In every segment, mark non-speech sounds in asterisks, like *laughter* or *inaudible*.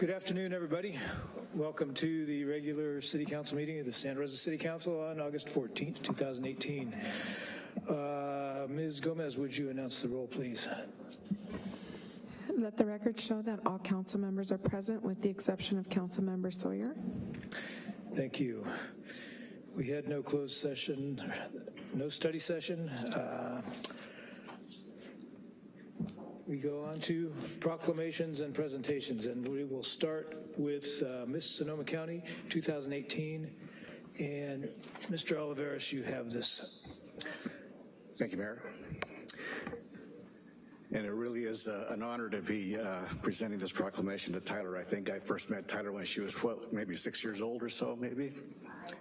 Good afternoon, everybody. Welcome to the regular City Council meeting of the Santa Rosa City Council on August 14th, 2018. Uh, Ms. Gomez, would you announce the roll, please? Let the record show that all council members are present with the exception of council member Sawyer. Thank you. We had no closed session, no study session. Uh, We go on to proclamations and presentations, and we will start with uh, Miss Sonoma County 2018. And Mr. Olivares, you have this. Thank you, Mayor. And it really is uh, an honor to be uh, presenting this proclamation to Tyler. I think I first met Tyler when she was, what, maybe six years old or so, maybe?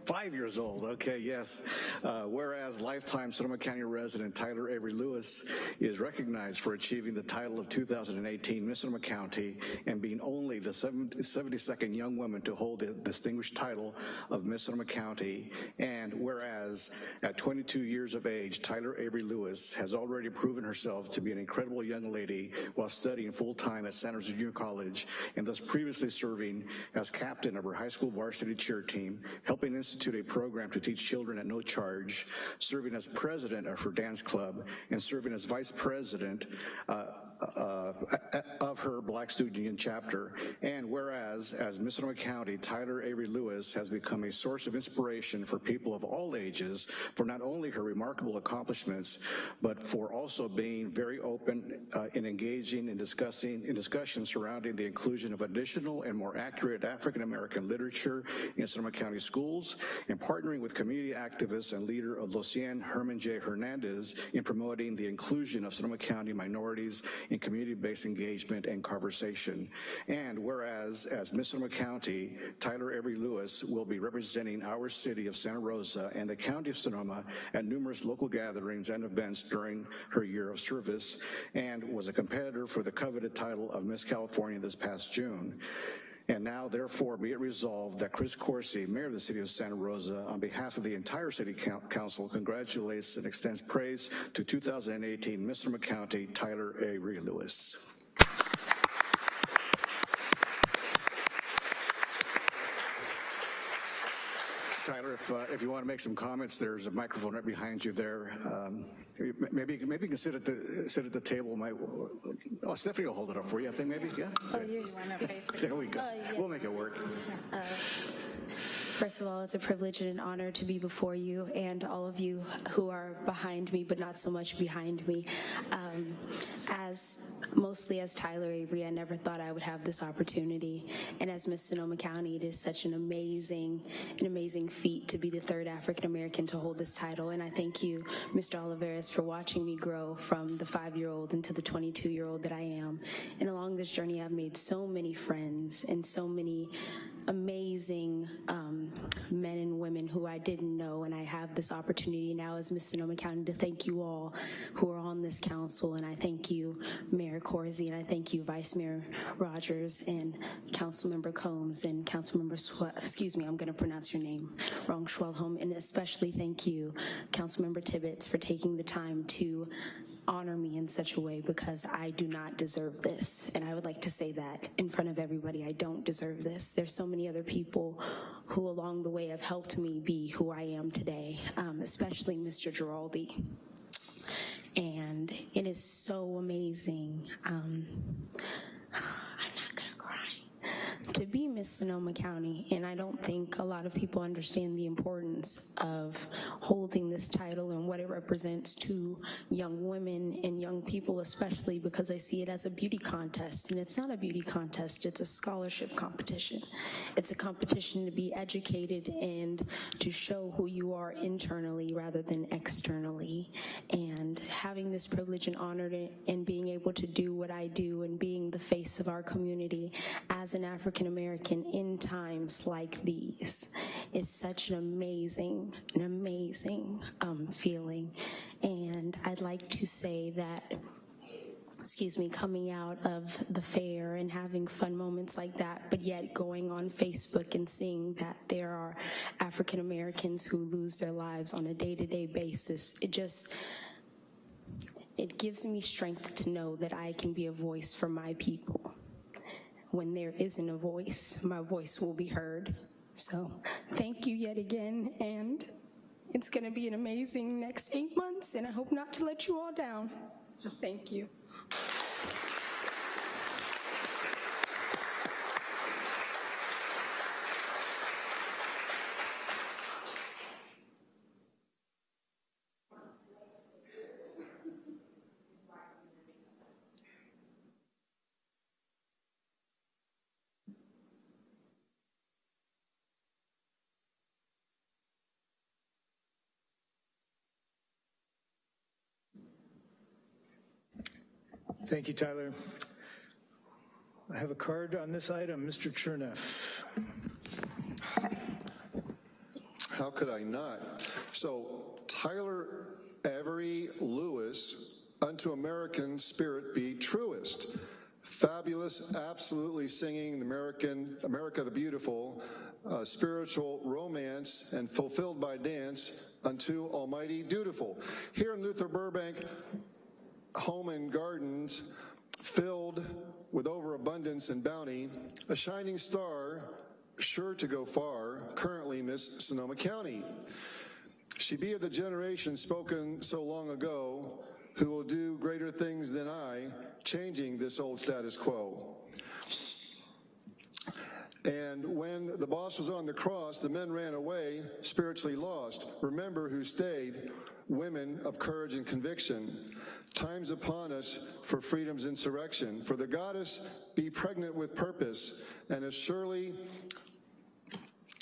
Five years old, okay, yes. Uh, whereas lifetime Sonoma County resident Tyler Avery Lewis is recognized for achieving the title of 2018 Miss Sonoma County and being only the 72nd young woman to hold the distinguished title of Miss Sonoma County. And whereas at 22 years of age, Tyler Avery Lewis has already proven herself to be an incredible young lady while studying full-time at Santa Rosa Junior College and thus previously serving as captain of her high school varsity cheer team, helping institute a program to teach children at no charge, serving as president of her dance club, and serving as vice president uh, uh, of her Black Student Union chapter. And whereas, as Miss County, Tyler Avery Lewis has become a source of inspiration for people of all ages for not only her remarkable accomplishments, but for also being very open uh, in engaging in discussing in discussions surrounding the inclusion of additional and more accurate African American literature in Sonoma County schools, and partnering with community activists and leader of Lucien Herman J. Hernandez in promoting the inclusion of Sonoma County minorities in community-based engagement and conversation. And whereas, as Miss Sonoma County, Tyler Avery Lewis will be representing our city of Santa Rosa and the county of Sonoma at numerous local gatherings and events during her year of service, and was a competitor for the coveted title of Miss California this past June. And now, therefore, be it resolved that Chris Coursey, Mayor of the City of Santa Rosa, on behalf of the entire City Council, congratulates and extends praise to 2018 Mr. McCounty Tyler Avery Lewis. Tyler, if, uh, if you want to make some comments, there's a microphone right behind you there. Um, maybe maybe you can sit at the sit at the table. My, oh, Stephanie will hold it up for you. I think maybe, yeah. Oh, yes. There we go. Oh, yes. We'll make it work. Uh, First of all, it's a privilege and an honor to be before you and all of you who are behind me, but not so much behind me. Um, as mostly as Tyler Avery, I never thought I would have this opportunity. And as Miss Sonoma County, it is such an amazing, an amazing feat to be the third African American to hold this title. And I thank you, Mr. For watching me grow from the five-year-old into the 22-year-old that I am. And along this journey, I've made so many friends and so many amazing um, men and women who I didn't know, and I have this opportunity now as Miss Sonoma County to thank you all who are on this council, and I thank you, Mayor Coursey, and I thank you, Vice Mayor Rogers, and Councilmember Combs, and Councilmember, Swe excuse me, I'm gonna pronounce your name wrong, Schwelholm, and especially thank you, Councilmember Tibbetts, for taking the time to honor me in such a way because I do not deserve this. And I would like to say that in front of everybody, I don't deserve this. There's so many other people who along the way have helped me be who I am today, um, especially Mr. Giraldi. And it is so amazing. Um, *sighs* to be Miss Sonoma County, and I don't think a lot of people understand the importance of holding this title and what it represents to young women and young people especially because I see it as a beauty contest, and it's not a beauty contest, it's a scholarship competition. It's a competition to be educated and to show who you are internally rather than externally, and having this privilege and honor to, and being able to do what I do and being the face of our community as an African African American in times like these is such an amazing, an amazing um, feeling. And I'd like to say that excuse me, coming out of the fair and having fun moments like that, but yet going on Facebook and seeing that there are African Americans who lose their lives on a day-to-day -day basis, it just, it gives me strength to know that I can be a voice for my people when there isn't a voice, my voice will be heard. So thank you yet again, and it's going to be an amazing next eight months, and I hope not to let you all down. So thank you. Thank you, Tyler. I have a card on this item, Mr. Cherneff. How could I not? So Tyler Avery Lewis, unto American spirit be truest. Fabulous, absolutely singing the American, America the Beautiful, uh, spiritual romance and fulfilled by dance unto Almighty dutiful. Here in Luther Burbank, home and gardens filled with overabundance and bounty, a shining star sure to go far, currently Miss Sonoma County. She be of the generation spoken so long ago, who will do greater things than I, changing this old status quo. And when the boss was on the cross, the men ran away, spiritually lost. Remember who stayed, women of courage and conviction. Times upon us for freedom's insurrection. For the goddess be pregnant with purpose, and as surely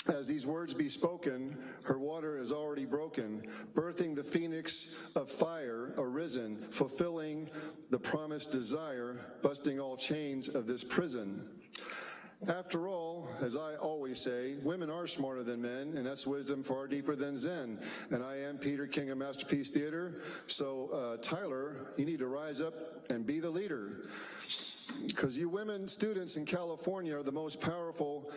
as these words be spoken, her water is already broken, birthing the phoenix of fire arisen, fulfilling the promised desire, busting all chains of this prison. After all, as I always say, women are smarter than men, and that's wisdom far deeper than Zen. And I am Peter King of Masterpiece Theater. So, uh, Tyler, you need to rise up and be the leader. Because you women students in California are the most powerful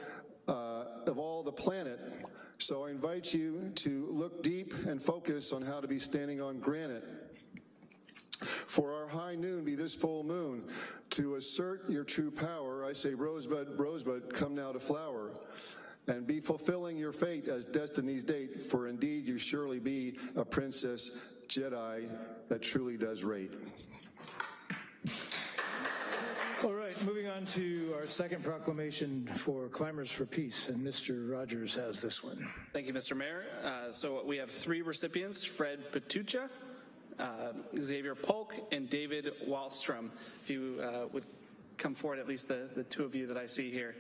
uh, of all the planet. So I invite you to look deep and focus on how to be standing on granite. For our high noon be this full moon. To assert your true power, I say, Rosebud, Rosebud, come now to flower. And be fulfilling your fate as destiny's date, for indeed you surely be a princess Jedi that truly does rate. All right, moving on to our second proclamation for Climbers for Peace, and Mr. Rogers has this one. Thank you, Mr. Mayor. Uh, so we have three recipients, Fred Patucha, uh, Xavier Polk, and David Wallstrom. If you uh, would come forward, at least the, the two of you that I see here.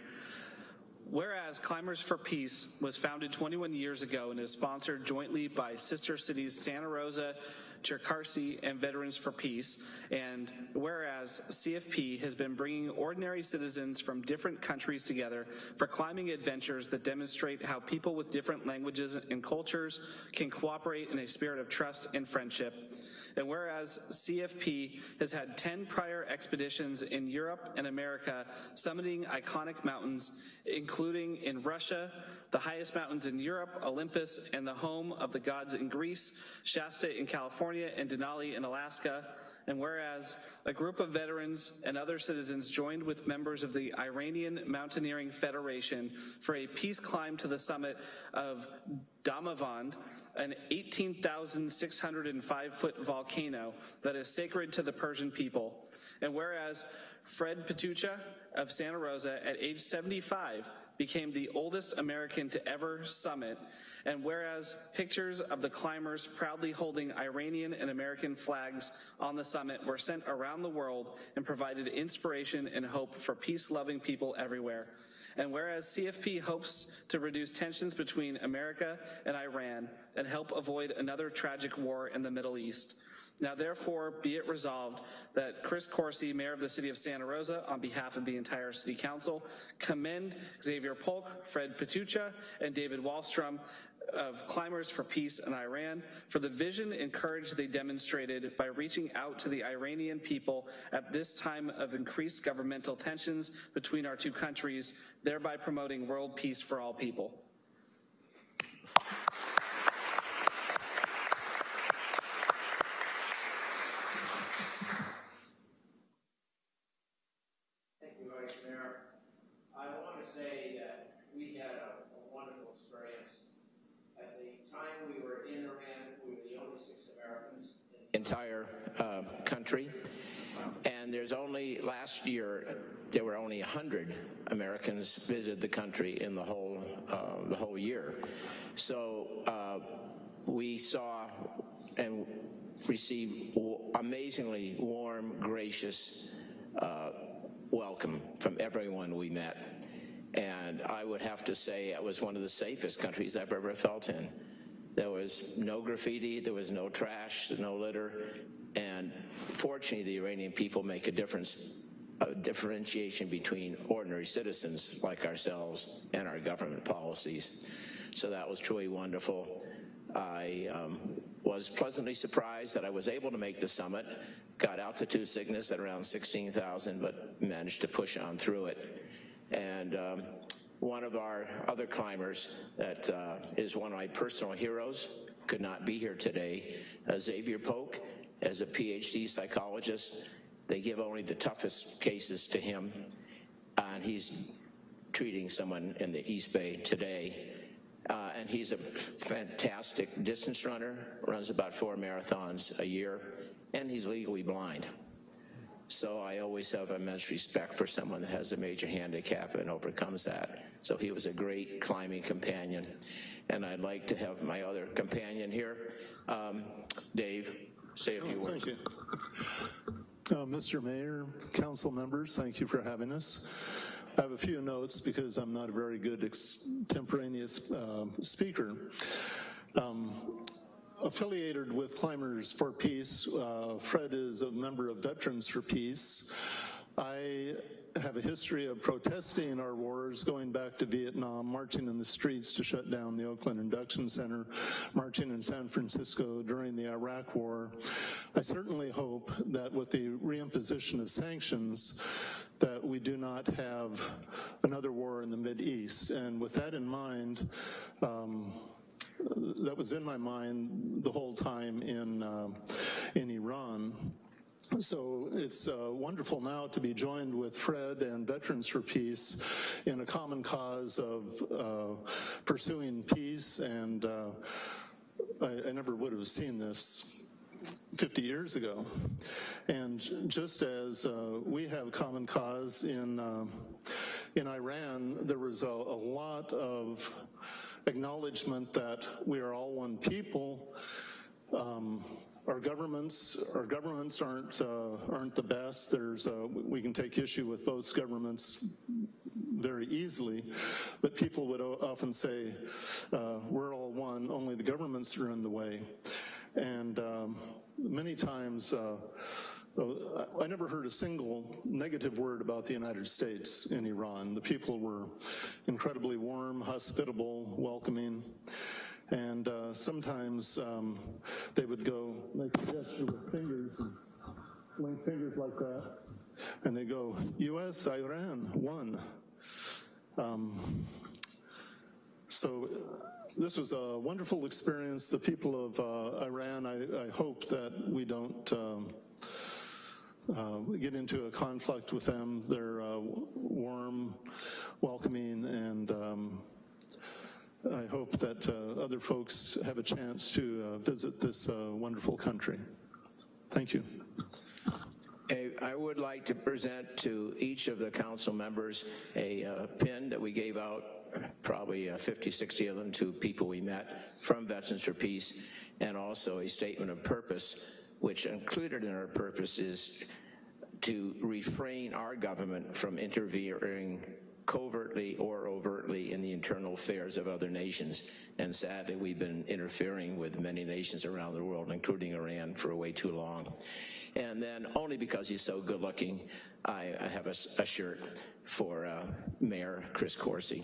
Whereas Climbers for Peace was founded 21 years ago and is sponsored jointly by sister cities Santa Rosa, Cherkasy, and Veterans for Peace. And whereas CFP has been bringing ordinary citizens from different countries together for climbing adventures that demonstrate how people with different languages and cultures can cooperate in a spirit of trust and friendship. And whereas CFP has had 10 prior expeditions in Europe and America summiting iconic mountains, including in Russia, the highest mountains in Europe, Olympus, and the home of the gods in Greece, Shasta in California, and Denali in Alaska. And whereas a group of veterans and other citizens joined with members of the Iranian Mountaineering Federation for a peace climb to the summit of Damavand, an 18,605 foot volcano that is sacred to the Persian people. And whereas Fred Patucha of Santa Rosa at age 75 became the oldest American to ever summit, and whereas pictures of the climbers proudly holding Iranian and American flags on the summit were sent around the world and provided inspiration and hope for peace-loving people everywhere. And whereas CFP hopes to reduce tensions between America and Iran and help avoid another tragic war in the Middle East, now therefore be it resolved that Chris Coursey, Mayor of the City of Santa Rosa, on behalf of the entire City Council, commend Xavier Polk, Fred Patucha, and David Wallstrom of Climbers for Peace in Iran for the vision and courage they demonstrated by reaching out to the Iranian people at this time of increased governmental tensions between our two countries, thereby promoting world peace for all people. Thank you, Vice Mayor. entire uh, country. And there's only, last year, there were only 100 Americans visited the country in the whole, uh, the whole year. So uh, we saw and received amazingly warm, gracious uh, welcome from everyone we met. And I would have to say it was one of the safest countries I've ever felt in. There was no graffiti, there was no trash, no litter, and fortunately, the Iranian people make a difference, a differentiation between ordinary citizens like ourselves and our government policies. So that was truly wonderful. I um, was pleasantly surprised that I was able to make the summit, got altitude sickness at around 16,000, but managed to push on through it. And um, one of our other climbers that uh, is one of my personal heroes could not be here today, uh, Xavier Polk, as a PhD psychologist. They give only the toughest cases to him, and he's treating someone in the East Bay today. Uh, and he's a fantastic distance runner, runs about four marathons a year, and he's legally blind. So I always have immense respect for someone that has a major handicap and overcomes that. So he was a great climbing companion. And I'd like to have my other companion here, um, Dave, say a few words. Uh, Mr. Mayor, council members, thank you for having us. I have a few notes because I'm not a very good extemporaneous uh, speaker. Um, affiliated with Climbers for Peace, uh, Fred is a member of Veterans for Peace. I have a history of protesting our wars going back to Vietnam, marching in the streets to shut down the Oakland Induction Center, marching in San Francisco during the Iraq War. I certainly hope that with the reimposition of sanctions, that we do not have another war in the Mid-East. And with that in mind, um, that was in my mind the whole time in, uh, in Iran. *coughs* So it's uh, wonderful now to be joined with Fred and Veterans for Peace in a common cause of uh, pursuing peace. And uh, I, I never would have seen this 50 years ago. And just as uh, we have common cause in, uh, in Iran, there was a, a lot of acknowledgement that we are all one people. Um, our governments, our governments aren't uh, aren't the best. There's uh, we can take issue with both governments very easily, but people would often say uh, we're all one. Only the governments are in the way, and um, many times. Uh, I never heard a single negative word about the United States in Iran. The people were incredibly warm, hospitable, welcoming. And uh, sometimes um, they would go make a gesture with fingers link fingers like that. And they go, US, Iran, one. Um, so this was a wonderful experience. The people of uh, Iran, I, I, hope that we don't um, uh, get into a conflict with them. They're uh, warm, welcoming, and um, I hope that uh, other folks have a chance to uh, visit this uh, wonderful country. Thank you. I would like to present to each of the council members a uh, pin that we gave out, probably uh, 50, 60 of them to people we met from Veterans for Peace, and also a statement of purpose, which included in our purpose is to refrain our government from interfering covertly or overtly in the internal affairs of other nations. And sadly, we've been interfering with many nations around the world, including Iran, for way too long. And then only because he's so good looking, I, have a, a, shirt for uh, Mayor Chris Coursey.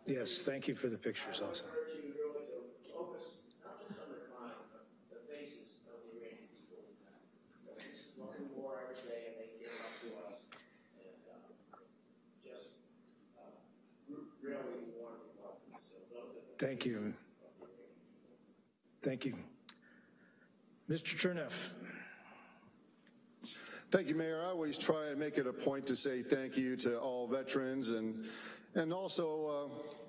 really thank you for the pictures also. Thank you. Thank you. Mr. Cherneff. Thank you, Mayor. I always try and make it a point to say thank you to all veterans and, and also uh,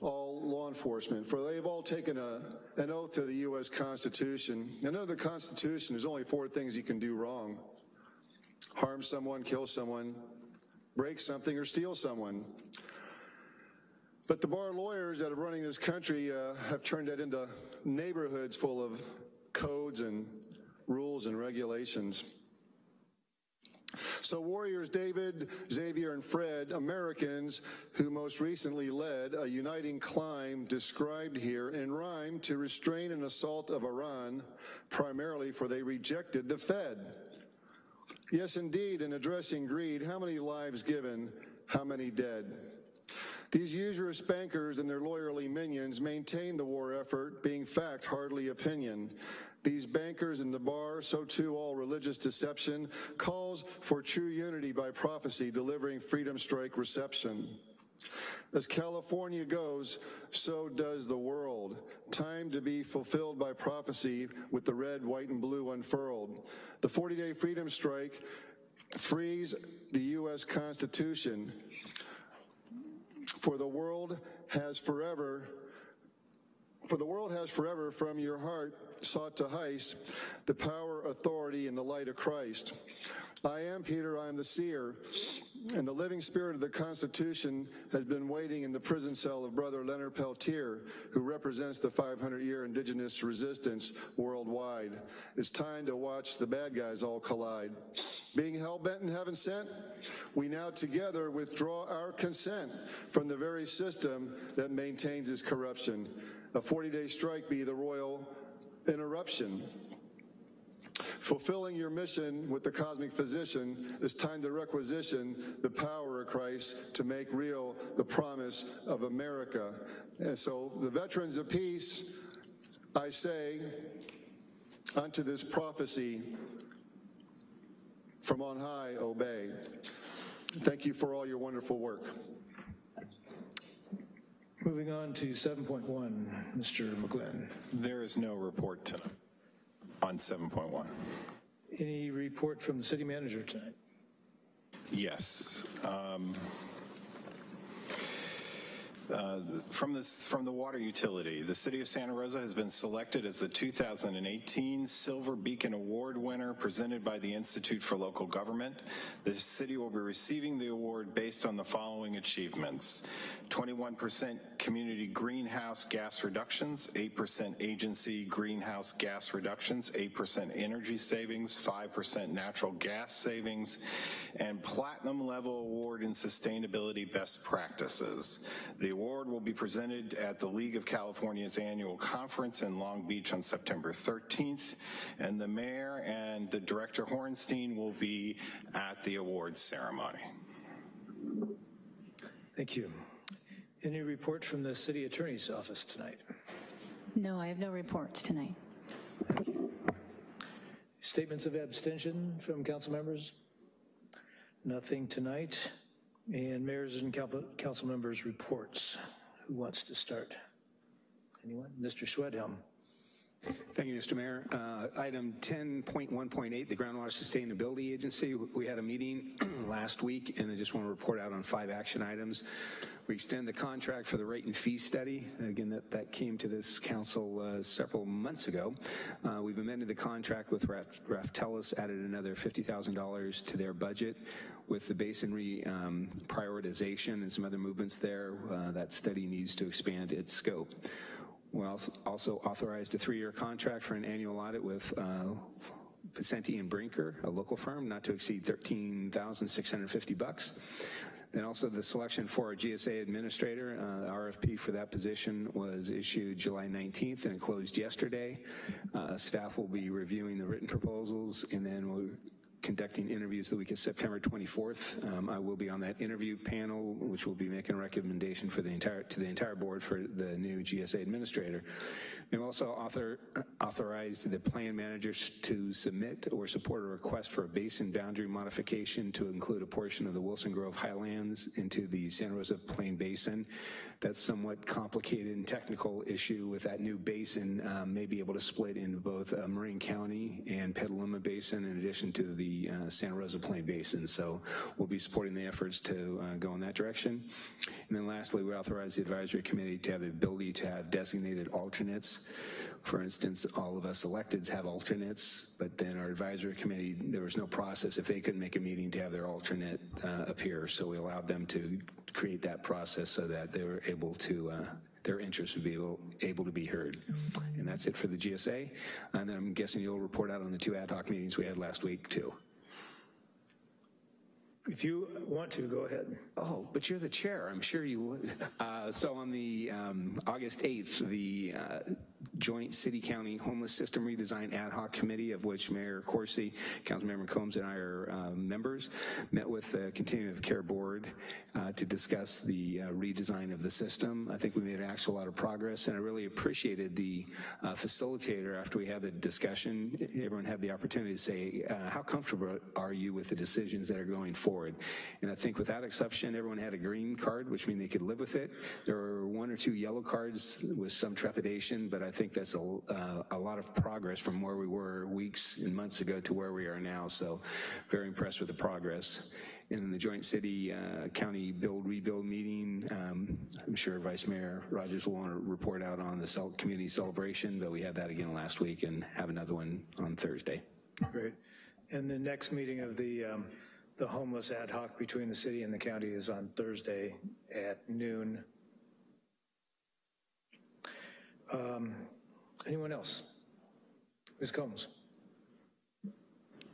all law enforcement, for they've all taken a, an oath to the U.S. Constitution. And under the Constitution, there's only four things you can do wrong. Harm someone, kill someone, break something, or steal someone. But the bar lawyers that are running this country uh, have turned that into neighborhoods full of codes and rules and regulations. So warriors David, Xavier, and Fred, Americans who most recently led a uniting climb described here in rhyme to restrain an assault of Iran, primarily for they rejected the Fed. Yes, indeed, in addressing greed, how many lives given, how many dead? These usurious bankers and their lawyerly minions maintain the war effort, being fact, hardly opinion. These bankers in the bar, so too all religious deception, calls for true unity by prophecy, delivering freedom strike reception. As California goes, so does the world. Time to be fulfilled by prophecy with the red, white, and blue unfurled. The 40-day freedom strike frees the U.S. Constitution for the world has forever for the world has forever from your heart sought to heist the power, authority, and the light of Christ. I am Peter, I am the seer, and the living spirit of the Constitution has been waiting in the prison cell of Brother Leonard Peltier, who represents the 500-year indigenous resistance worldwide. It's time to watch the bad guys all collide. Being hell-bent and heaven sent, we now together withdraw our consent from the very system that maintains its corruption. A 40-day strike be the royal interruption. Fulfilling your mission with the cosmic physician is time to requisition the power of Christ to make real the promise of America. And so the veterans of peace, I say, unto this prophecy from on high, obey. Thank you for all your wonderful work. Moving on to 7.1, Mr. McGlynn. There is no report tonight on 7.1. Any report from the city manager tonight? Yes. um, uh, From this, from the water utility, the city of Santa Rosa has been selected as the 2018 Silver Beacon Award winner presented by the Institute for Local Government. The city will be receiving the award based on the following achievements. 21% community greenhouse gas reductions, 8% agency greenhouse gas reductions, 8% energy savings, 5% natural gas savings, and platinum level award in sustainability best practices. The award will be presented at the League of California's annual conference in Long Beach on September 13th, and the mayor and the director Horenstein will be at the awards ceremony. Thank you. Any report from the city attorney's office tonight? No, I have no reports tonight. Thank you. Statements of abstention from council members? Nothing tonight. And mayors and council members' reports. Who wants to start? Anyone? Mr. Schwedhelm. Thank you, Mr. Mayor. Uh, Item 10.1.8, the Groundwater Sustainability Agency. We had a meeting *clears throat* last week, and I just want to report out on five action items. We extend the contract for the rate and fee study. Again, that, that came to this council uh, several months ago. Uh, We've amended the contract with Raf- Raftelis, added another $50,000 to their budget with the basin um, prioritization and some other movements there. uh, That study needs to expand its scope. We also- authorized a three-year contract for an annual audit with uh, Pisenti and Brinker, a local firm, not to exceed 13650 bucks. Then also the selection for our GSA administrator, uh, the RFP for that position was issued July 19th and it closed yesterday. Uh, Staff will be reviewing the written proposals and then we'll conducting interviews the week of September 24th. Um, I will be on that interview panel, which will be making a recommendation for the entire to the entire board for the new GSA administrator. They also author, authorized the plan managers to submit or support a request for a basin boundary modification to include a portion of the Wilson Grove Highlands into the Santa Rosa Plain Basin. That's somewhat complicated and technical issue with that new basin um, may be able to split into both uh, Marin County and Petaluma Basin in addition to the uh, Santa Rosa Plain Basin. So we'll be supporting the efforts to uh, go in that direction. And then lastly, we authorize the advisory committee to have the ability to have designated alternates. For instance, all of us electeds have alternates, but then our advisory committee, there was no process if they couldn't make a meeting to have their alternate uh, appear. So we allowed them to create that process so that they were able to uh, their interests would be able, able to be heard. And that's it for the GSA. And then I'm guessing you'll report out on the two ad hoc meetings we had last week too. If you want to, go ahead. Oh, but you're the chair. I'm sure you would. *laughs* Uh, so on the um, August 8th, the uh, Joint City County Homeless System Redesign Ad Hoc Committee, of which Mayor Coursey, Councilmember Combs, and I are uh, members, met with the Continuum of Care Board uh, to discuss the uh, redesign of the system. I think we made an actual lot of progress, and I really appreciated the uh, facilitator after we had the discussion. Everyone had the opportunity to say, uh, how comfortable are you with the decisions that are going forward? And I think without exception, everyone had a green card, which means they could live with it. There were one or two yellow cards with some trepidation, but I think that's a, uh, a lot of progress from where we were weeks and months ago to where we are now. So very impressed with the progress. And in the joint city uh, county build rebuild meeting, um, I'm sure Vice Mayor Rogers will want to report out on the community celebration, but we had that again last week and have another one on Thursday. Great. And the next meeting of the, um, the homeless ad hoc between the city and the county is on Thursday at noon. Um, Anyone else? Ms. Combs?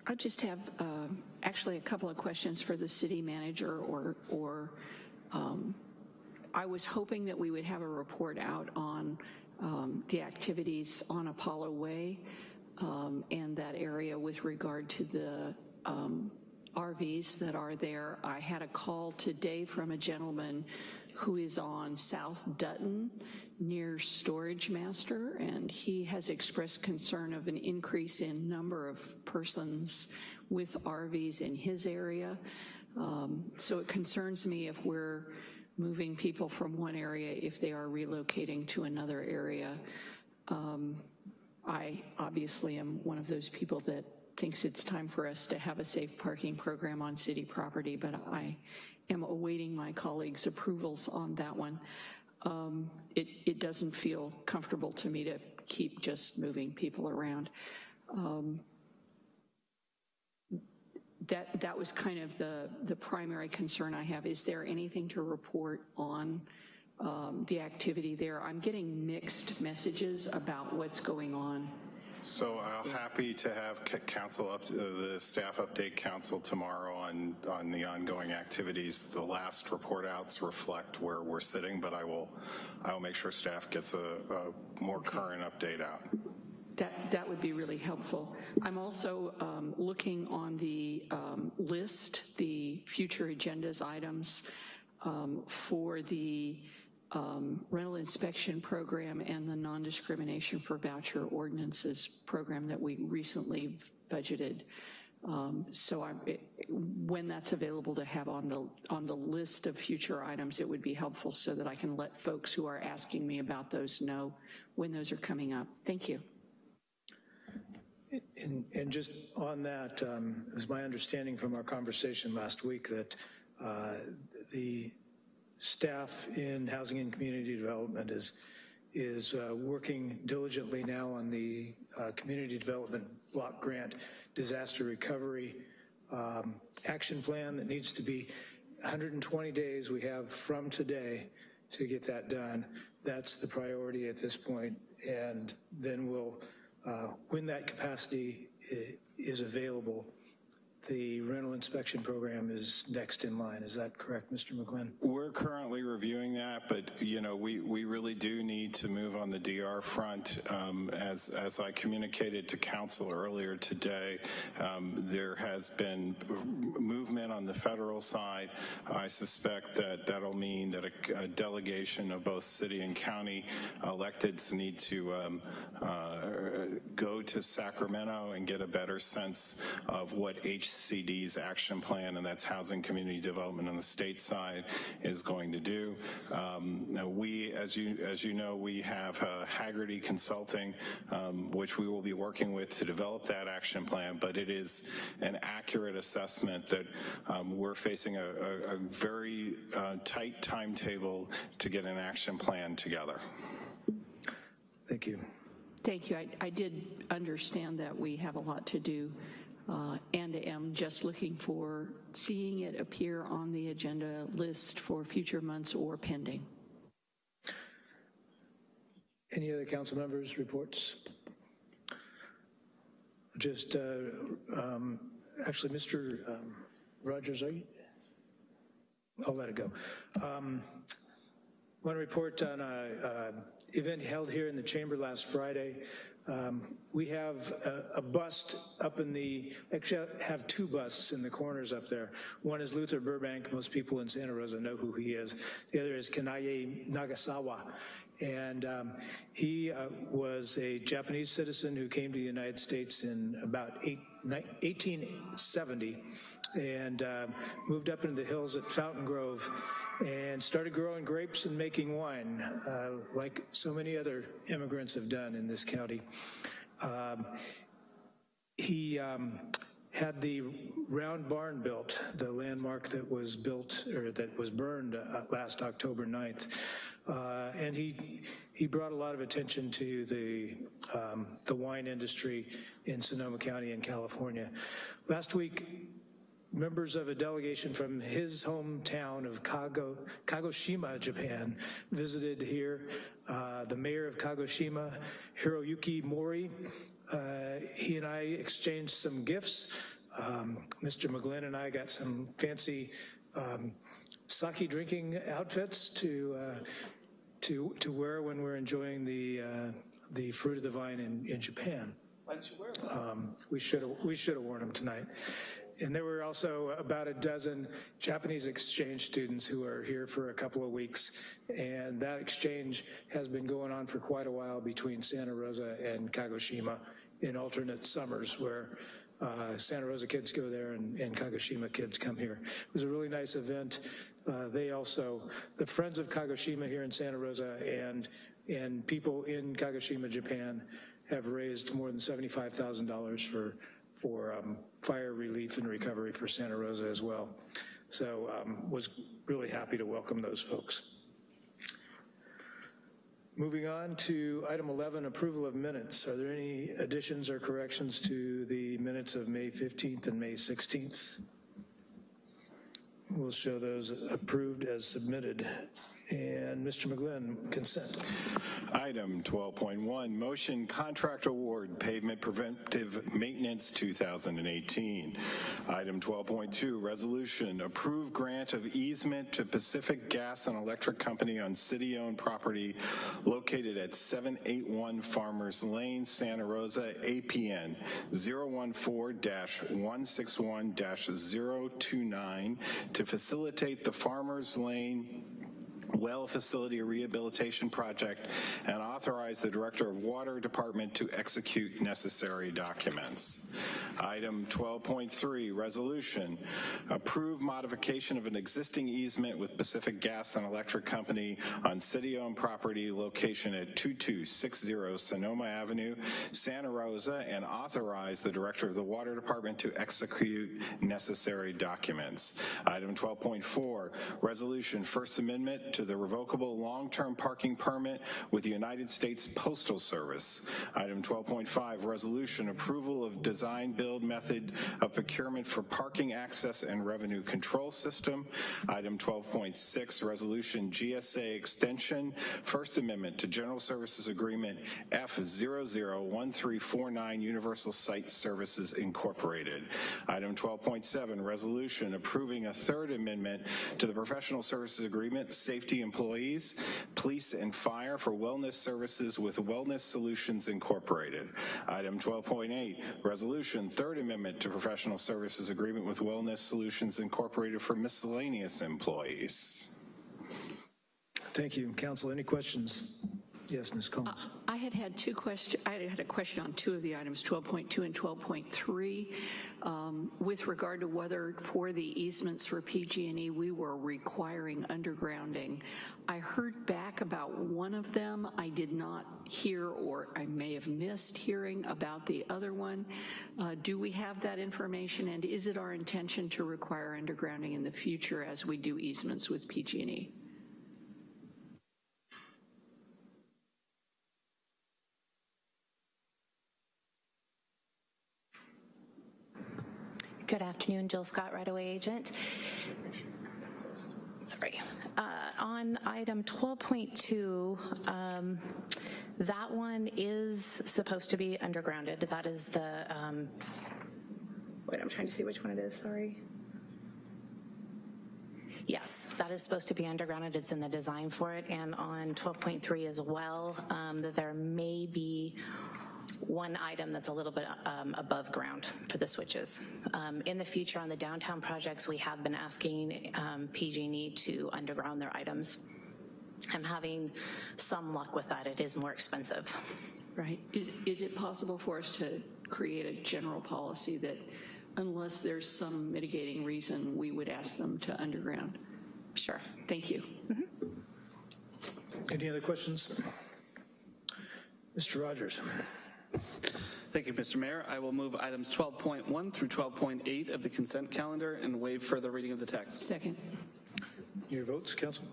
I just have uh, actually a couple of questions for the city manager or, or um, I was hoping that we would have a report out on um, the activities on Apollo Way um, and that area with regard to the um, RVs that are there. I had a call today from a gentleman who is on South Dutton near Storage Master, and he has expressed concern of an increase in number of persons with RVs in his area. Um, so it concerns me if we're moving people from one area if they are relocating to another area. Um, I obviously am one of those people that thinks it's time for us to have a safe parking program on city property, but I am awaiting my colleagues' approvals on that one. Um, it, it, doesn't feel comfortable to me to keep just moving people around. Um, that, that was kind of the, the primary concern I have. Is there anything to report on um, the activity there? I'm getting mixed messages about what's going on so I'm happy to have council up, uh, the staff update council tomorrow on, on the ongoing activities. The last report outs reflect where we're sitting, but I will, I will make sure staff gets a, a more current update out. That, that would be really helpful. I'm also um, looking on the um, list, the future agendas items um, for the um, rental inspection program and the non-discrimination for voucher ordinances program that we recently budgeted. Um, so it, when that's available to have on the on the list of future items, it would be helpful so that I can let folks who are asking me about those know when those are coming up. Thank you. And, and just on that, um, it was my understanding from our conversation last week that uh, the staff in Housing and Community Development is, is uh, working diligently now on the uh, Community Development Block Grant Disaster Recovery um, Action Plan that needs to be 120 days we have from today to get that done. That's the priority at this point, and then we'll, uh, when that capacity is available, the rental inspection program is next in line. Is that correct, Mr. McGlynn? We're currently reviewing that, but, you know, we, we really do need to move on the DR front. Um, As, as I communicated to council earlier today, um, there has been movement on the federal side. I suspect that that'll mean that a, a delegation of both city and county electeds need to um, uh, go to Sacramento and get a better sense of what HCD's action plan, and that's Housing Community Development on the state side, is going to do. Um, now we, as you, as you know, we have uh, Hagerty Consulting, um, which we will be working with to develop that action plan, but it is an accurate assessment that um, we're facing a, a, a very uh, tight timetable to get an action plan together. Thank you. Thank you. I, I did understand that we have a lot to do uh, and am just looking for seeing it appear on the agenda list for future months or pending. Any other council members' reports? Just, uh, um, actually, Mr. um, Rogers, are you? I'll let it go. Um, Want to report on a, a event held here in the chamber last Friday. Um, we have a, a bust up in the, actually have two busts in the corners up there. One is Luther Burbank. Most people in Santa Rosa know who he is. The other is Kanaye Nagasawa. And um, he uh, was a Japanese citizen who came to the United States in about eight, 1870 and uh, moved up into the hills at Fountain Grove and started growing grapes and making wine, uh, like so many other immigrants have done in this county. Um, he um, had the round barn built, the landmark that was built or that was burned uh, last October 9th. Uh, and he he brought a lot of attention to the um, the wine industry in Sonoma County in California. Last week, members of a delegation from his hometown of Kago, Kagoshima, Japan, visited here. Uh, the mayor of Kagoshima, Hiroyuki Mori, uh, he and I exchanged some gifts. Um, Mr. McGlynn and I got some fancy um, sake drinking outfits to uh, to to wear when we're enjoying the uh, the fruit of the vine in, in Japan. Why don't you wear them? Um, we should have we should have worn them tonight. And there were also about a dozen Japanese exchange students who are here for a couple of weeks. And that exchange has been going on for quite a while between Santa Rosa and Kagoshima in alternate summers where uh, Santa Rosa kids go there and, and, Kagoshima kids come here. It was a really nice event. Uh, they also, the Friends of Kagoshima here in Santa Rosa and, and people in Kagoshima, Japan have raised more than $75,000 for for um, fire relief and recovery for Santa Rosa as well. So um, was really happy to welcome those folks. Moving on to item 11, approval of minutes. Are there any additions or corrections to the minutes of May 15th and May 16th? We'll show those approved as submitted. And Mr. McGlynn, consent. Item 12.1, motion contract award pavement preventive maintenance 2018. Item 12.2, resolution approve grant of easement to Pacific Gas and Electric Company on city-owned property located at 781 Farmers Lane, Santa Rosa, APN 014-161-029 to facilitate the Farmers Lane well facility rehabilitation project and authorize the Director of Water Department to execute necessary documents. Item 12.3, resolution, approve modification of an existing easement with Pacific Gas and Electric Company on city-owned property location at 2260 Sonoma Avenue, Santa Rosa, and authorize the Director of the Water Department to execute necessary documents. Item 12.4, resolution, First Amendment to to the revocable long-term parking permit with the United States Postal Service. Item 12.5, resolution approval of design build method of procurement for parking access and revenue control system. Item 12.6, resolution GSA extension, First Amendment to General Services Agreement F001349 Universal Site Services Incorporated. Item 12.7, resolution approving a third amendment to the Professional Services Agreement, Safety Employees, Police and Fire for Wellness Services with Wellness Solutions Incorporated. Item 12.8, resolution, third amendment to Professional Services Agreement with Wellness Solutions Incorporated for miscellaneous employees. Thank you. Council, any questions? Yes, Ms. Combs. I had had two questions, I had a question on two of the items, 12.2 and 12.3, um, with regard to whether for the easements for PG&E, we were requiring undergrounding. I heard back about one of them. I did not hear, or I may have missed hearing about the other one. Uh, Do we have that information, and is it our intention to require undergrounding in the future as we do easements with PG&E? Good afternoon, Jill Scott, right-of-way agent. Sorry. Uh, On item 12.2, um, that one is supposed to be undergrounded. That is the, um, wait, I'm trying to see which one it is, sorry. Yes, that is supposed to be undergrounded. It's in the design for it. And on 12.3 as well, um, that there may be one item that's a little bit um, above ground for the switches. Um, in the future, on the downtown projects, we have been asking um, PG&E to underground their items. I'm having some luck with that. It is more expensive. Right. Is, is it possible for us to create a general policy that unless there's some mitigating reason, we would ask them to underground? Sure. Thank you. Any other questions? Mr. Rogers. Thank you, Mr. Mayor. I will move items 12.1 through 12.8 of the consent calendar and waive further reading of the text. Second. Your votes, council?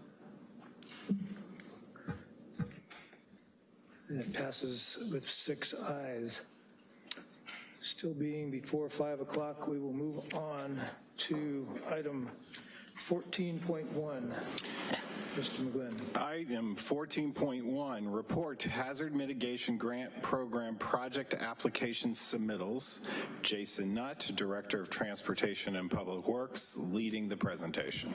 And it passes with six ayes. Still being before 5 o'clock, we will move on to item 14.1. Item 14.1, report hazard mitigation grant program project application submittals. Jason Nutt, Director of Transportation and Public Works, leading the presentation.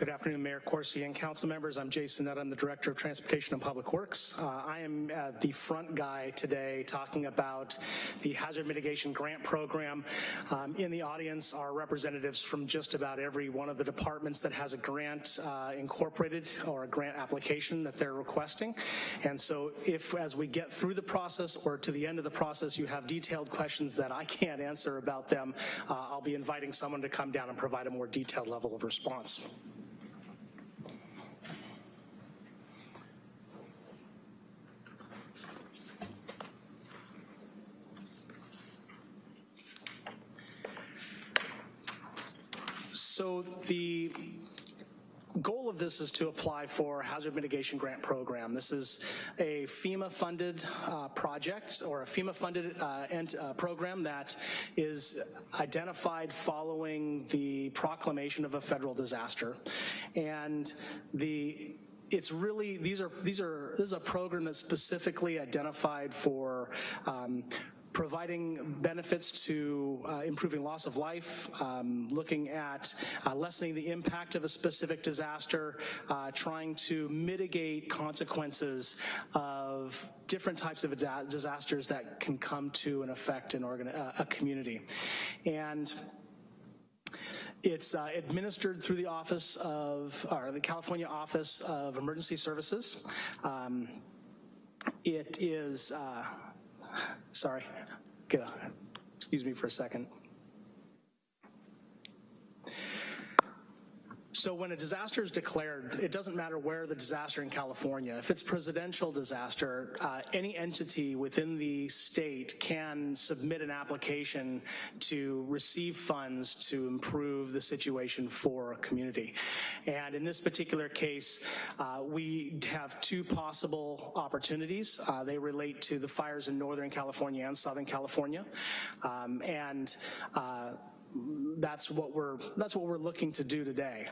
Good afternoon, Mayor Coursey and council members. I'm Jason Nutt. I'm the Director of Transportation and Public Works. Uh, I am uh, the front guy today talking about the Hazard Mitigation Grant Program. Um, in the audience are representatives from just about every one of the departments that has a grant uh, incorporated or a grant application that they're requesting. And so if, as we get through the process or to the end of the process, you have detailed questions that I can't answer about them, uh, I'll be inviting someone to come down and provide a more detailed level of response. So the goal of this is to apply for hazard mitigation grant program. This is a FEMA-funded uh, project or a FEMA-funded uh, uh, program that is identified following the proclamation of a federal disaster. And the it's really these are these are this is a program that's specifically identified for um, providing benefits to uh, improving loss of life, um, looking at uh, lessening the impact of a specific disaster, uh, trying to mitigate consequences of different types of disasters that can come to and affect an organ- uh, a community. And it's uh, administered through the Office of, or the California Office of Emergency Services. Um, it is, uh, sorry, excuse me for a second. So when a disaster is declared, it doesn't matter where the disaster in California. If it's presidential disaster, uh, any entity within the state can submit an application to receive funds to improve the situation for a community. And in this particular case, uh, we have two possible opportunities. Uh, they relate to the fires in Northern California and Southern California. Um, and uh, that's what we're that's what we're looking to do today.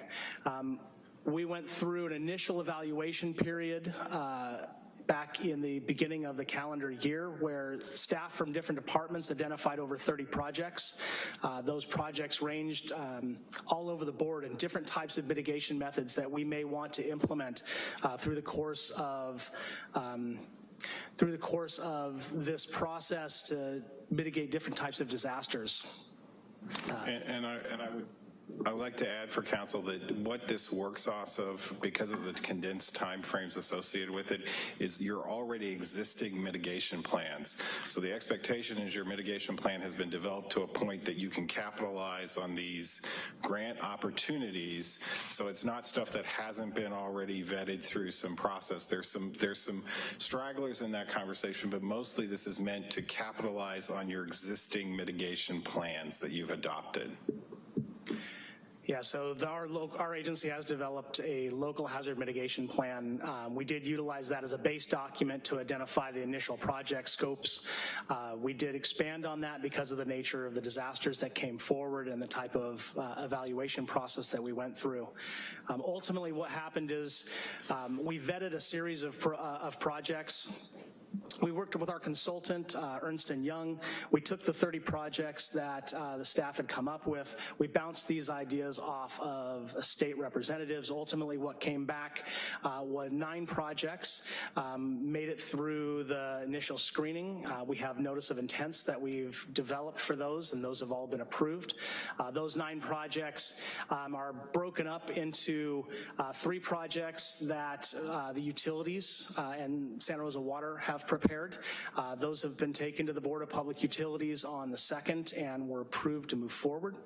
Um, we went through an initial evaluation period. Uh, back in the beginning of the calendar year where staff from different departments identified over 30 projects. Uh, those projects ranged um, all over the board in different types of mitigation methods that we may want to implement uh, through the course of um, through the course of this process to mitigate different types of disasters. And, and I, and I would, I would like to add for council that what this works off of, because of the condensed timeframes associated with it, is your already existing mitigation plans. So the expectation is your mitigation plan has been developed to a point that you can capitalize on these grant opportunities. So it's not stuff that hasn't been already vetted through some process. There's some, there's some stragglers in that conversation, but mostly this is meant to capitalize on your existing mitigation plans that you've adopted. Yeah, so the, our, our agency has developed a local hazard mitigation plan. Um, we did utilize that as a base document to identify the initial project scopes. Uh, we did expand on that because of the nature of the disasters that came forward and the type of uh, evaluation process that we went through. Um, ultimately, what happened is um, we vetted a series of, pro- uh, of projects we worked with our consultant, uh, Ernst & Young. We took the 30 projects that uh, the staff had come up with. We bounced these ideas off of state representatives. Ultimately, what came back uh, was nine projects, um, made it through the initial screening. Uh, we have notice of intents that we've developed for those, and those have all been approved. Uh, those nine projects um, are broken up into uh, three projects that the utilities and Santa Rosa Water have prepared. Uh, those have been taken to the Board of Public Utilities on the 2nd and were approved to move forward.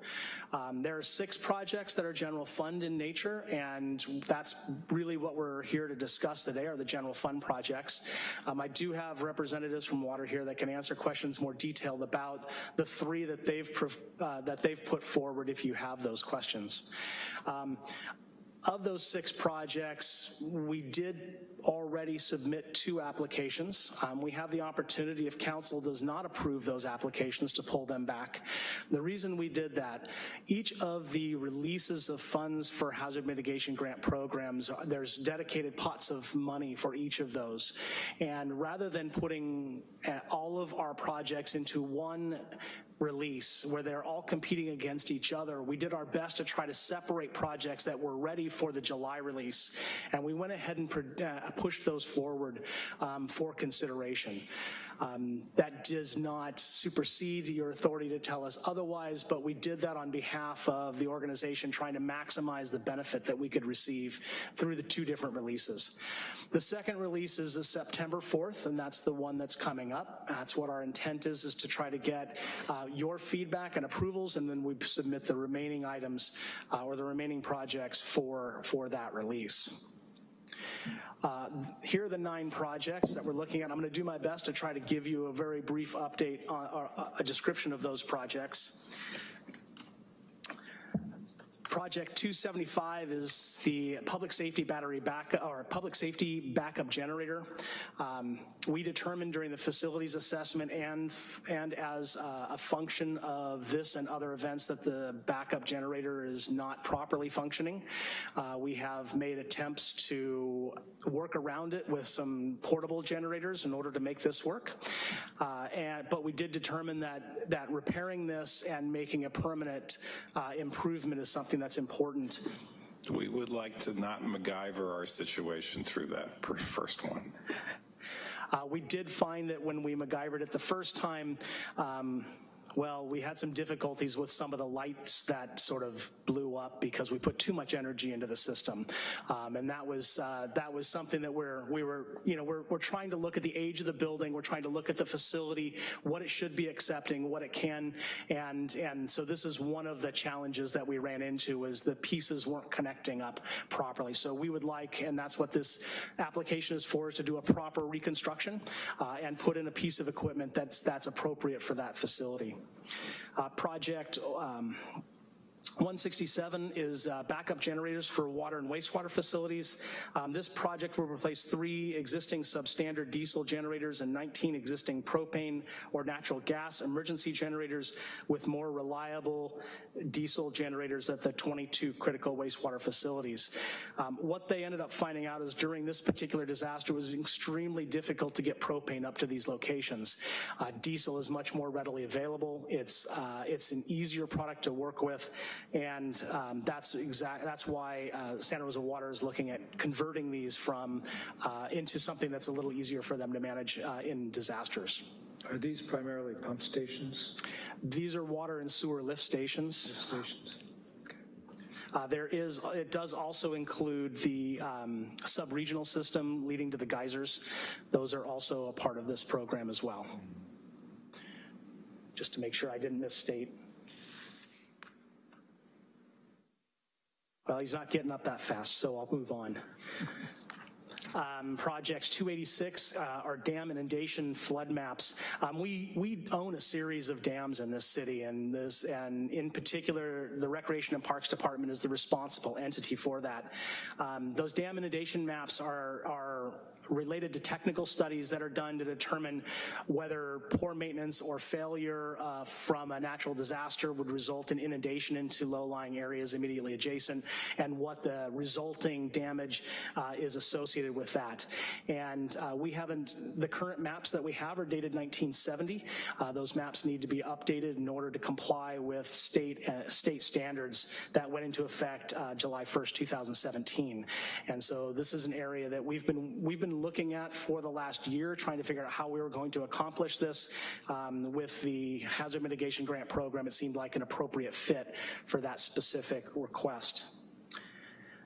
Um, there are six projects that are general fund in nature, and that's really what we're here to discuss today are the general fund projects. Um, I do have representatives from Water here that can answer questions more detailed about the three that they've uh, that they've put forward if you have those questions. Um, of those six projects, we did already submit two applications. Um, we have the opportunity, if council does not approve those applications, to pull them back. The reason we did that, each of the releases of funds for hazard mitigation grant programs, there's dedicated pots of money for each of those. And rather than putting uh, all of our projects into one release where they're all competing against each other, we did our best to try to separate projects that were ready for the July release. And we went ahead and uh, pushed those forward um, for consideration. Um, that does not supersede your authority to tell us otherwise, but we did that on behalf of the organization trying to maximize the benefit that we could receive through the two different releases. The second release is the September 4th, and that's the one that's coming up. That's what our intent is, is to try to get uh, your feedback and approvals, and then we submit the remaining items uh, or the remaining projects for, for that release. Uh, here are the nine projects that we're looking at. I'm going to do my best to try to give you a very brief update, on, or a description of those projects. Project 275 is the public safety battery back or public safety backup generator. Um, we determined during the facilities assessment and and as uh, a function of this and other events that the backup generator is not properly functioning. Uh, we have made attempts to work around it with some portable generators in order to make this work. Uh, and but we did determine that that repairing this and making a permanent uh, improvement is something that's important. We would like to not MacGyver our situation through that first one. Uh, we did find that when we MacGyvered it the first time, um, well, we had some difficulties with some of the lights that sort of blew up because we put too much energy into the system. Um, and that was, uh, that was something that we're, we were, you know, we're, we're trying to look at the age of the building. We're trying to look at the facility, what it should be accepting, what it can. And, and so this is one of the challenges that we ran into was the pieces weren't connecting up properly. So we would like, and that's what this application is for, is to do a proper reconstruction uh, and put in a piece of equipment that's, that's appropriate for that facility. Uh, project um, 167 is uh, backup generators for water and wastewater facilities. Um, this project will replace three existing substandard diesel generators and 19 existing propane or natural gas emergency generators with more reliable diesel generators at the 22 critical wastewater facilities. Um, what they ended up finding out is during this particular disaster it was extremely difficult to get propane up to these locations. Uh, diesel is much more readily available. It's, uh, it's an easier product to work with and um, that's exact. That's why uh, Santa Rosa Water is looking at converting these from uh, into something that's a little easier for them to manage uh, in disasters. Are these primarily pump stations? These are water and sewer lift stations. Lift stations. Uh, there is, it does also include the um, sub-regional system leading to the geysers. Those are also a part of this program as well. Just to make sure I didn't misstate. Well, he's not getting up that fast, so I'll move on. Um, projects 286 uh, are dam inundation flood maps. Um, we we own a series of dams in this city, and this and in particular, the Recreation and Parks Department is the responsible entity for that. Um, those dam inundation maps are are related to technical studies that are done to determine whether poor maintenance or failure uh, from a natural disaster would result in inundation into low-lying areas immediately adjacent and what the resulting damage uh, is associated with that. And uh, we haven't, the current maps that we have are dated 1970. Uh, those maps need to be updated in order to comply with state, uh, state standards that went into effect uh, July 1st, 2017. And so this is an area that we've been, we've been looking at for the last year, trying to figure out how we were going to accomplish this. Um, with the hazard mitigation grant program, it seemed like an appropriate fit for that specific request.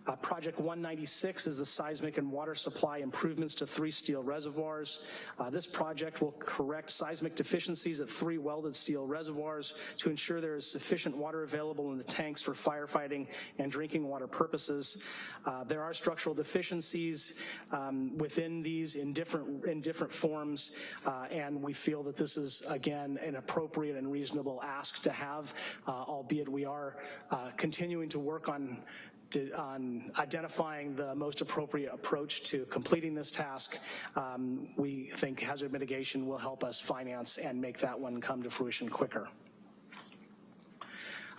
Uh, Project 196 is the seismic and water supply improvements to three steel reservoirs. Uh, this project will correct seismic deficiencies at three welded steel reservoirs to ensure there is sufficient water available in the tanks for firefighting and drinking water purposes. Uh, there are structural deficiencies um, within these in different, in different forms, uh, and we feel that this is, again, an appropriate and reasonable ask to have, uh, albeit we are uh, continuing to work on on identifying the most appropriate approach to completing this task. Um, we think hazard mitigation will help us finance and make that one come to fruition quicker.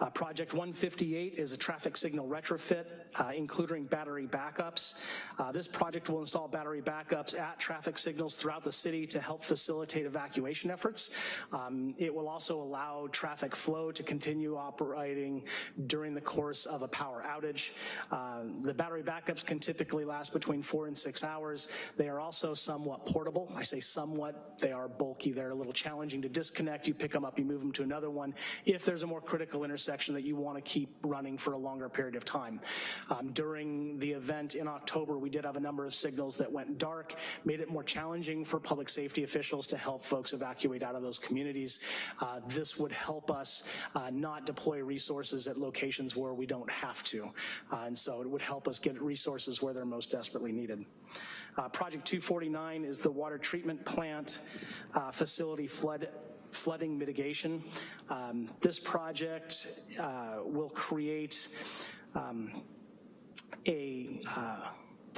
Uh, Project 158 is a traffic signal retrofit, uh, including battery backups. Uh, this project will install battery backups at traffic signals throughout the city to help facilitate evacuation efforts. Um, it will also allow traffic flow to continue operating during the course of a power outage. Uh, the battery backups can typically last between four and six hours. They are also somewhat portable. I say somewhat, they are bulky. They're a little challenging to disconnect. You pick them up, you move them to another one. If there's a more critical intersection, section that you want to keep running for a longer period of time. Um, during the event in October, we did have a number of signals that went dark, made it more challenging for public safety officials to help folks evacuate out of those communities. Uh, this would help us uh, not deploy resources at locations where we don't have to. Uh, and so it would help us get resources where they're most desperately needed. Uh, Project 249 is the water treatment plant uh, facility flood flooding mitigation. Um, this project uh, will create um, a uh,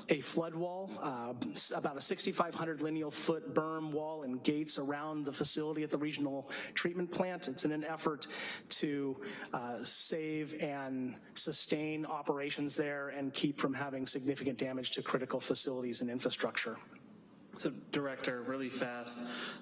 a flood wall, uh, about a 6,500 lineal foot berm wall and gates around the facility at the regional treatment plant. It's in an effort to uh, save and sustain operations there and keep from having significant damage to critical facilities and infrastructure. So director, really fast,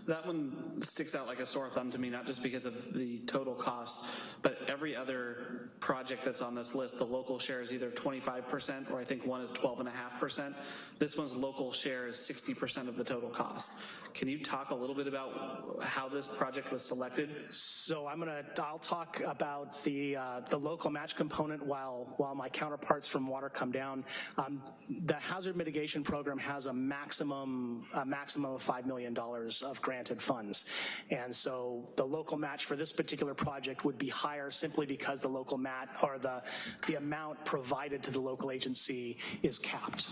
that one sticks out like a sore thumb to me, not just because of the total cost, but every other project that's on this list, the local share is either 25% or I think one is 12.5%. This one's local share is 60% of the total cost. Can you talk a little bit about how this project was selected? So I'm gonna, I'll talk about the uh, the local match component while while my counterparts from water come down. Um, the hazard mitigation program has a maximum a maximum of five million dollars of granted funds, and so the local match for this particular project would be higher simply because the local mat or the the amount provided to the local agency is capped.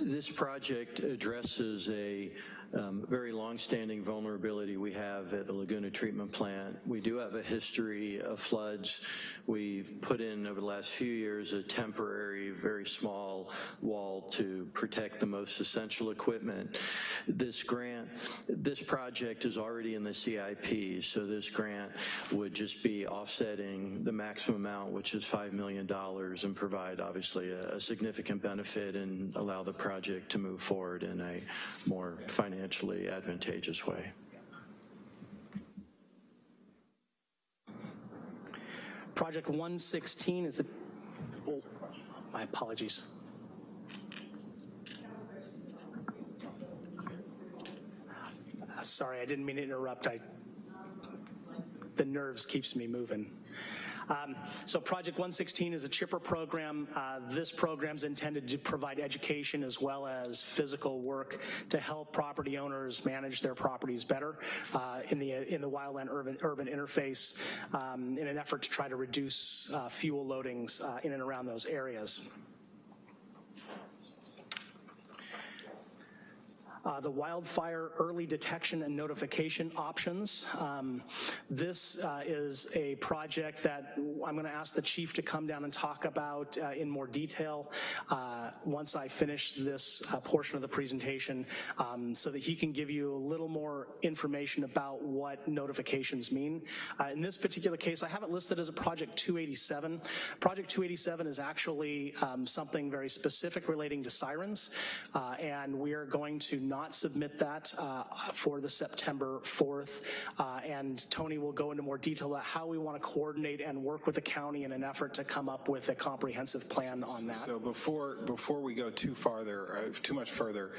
This project addresses a um, very long-standing vulnerability we have at the Laguna Treatment Plant. We do have a history of floods. We've put in over the last few years a temporary, very small wall to protect the most essential equipment. This grant, this project is already in the CIP, so this grant would just be offsetting the maximum amount, which is $5 million, and provide obviously a, a significant benefit and allow the project to move forward in a more financially advantageous way. Project 116 is the, oh, my apologies. Sorry, I didn't mean to interrupt. I, the nerves keeps me moving. Um, so Project 116 is a chipper program. Uh, this program is intended to provide education as well as physical work to help property owners manage their properties better uh, in the in the wildland urban urban interface um, in an effort to try to reduce uh, fuel loadings uh, in and around those areas. Uh, the wildfire early detection and notification options. Um, this uh, is a project that I'm going to ask the chief to come down and talk about uh, in more detail uh, once I finish this uh, portion of the presentation um, so that he can give you a little more information about what notifications mean. Uh, in this particular case, I have it listed as a Project 287. Project 287 is actually um, something very specific relating to sirens, and we are going to not submit that uh, for the September 4th. Uh, and Tony will go into more detail about how we want to coordinate and work with the county in an effort to come up with a comprehensive plan on that. So before before we go too farther, uh, too much further,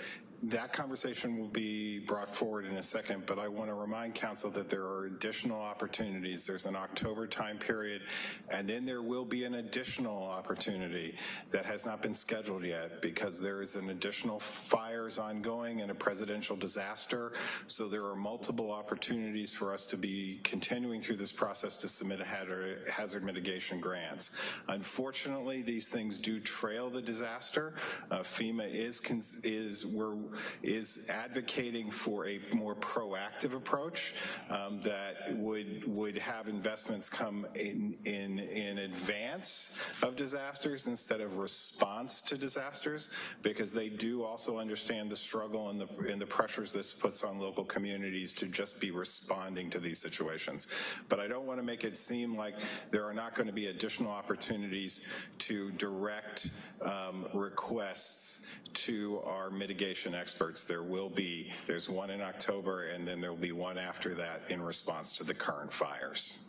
that conversation will be brought forward in a second, but I want to remind council that there are additional opportunities. There's an October time period, and then there will be an additional opportunity that has not been scheduled yet because there is an additional fires ongoing and a presidential disaster. So there are multiple opportunities for us to be continuing through this process to submit hazard mitigation grants. Unfortunately, these things do trail the disaster. Uh, FEMA is, is, we're is advocating for a more proactive approach um, that would would have investments come in, in, in advance of disasters instead of response to disasters because they do also understand the struggle and the, and the pressures this puts on local communities to just be responding to these situations. But I don't want to make it seem like there are not going to be additional opportunities to direct um, requests to our mitigation experts. There will be, there's one in October and then there'll be one after that in response to the current fires.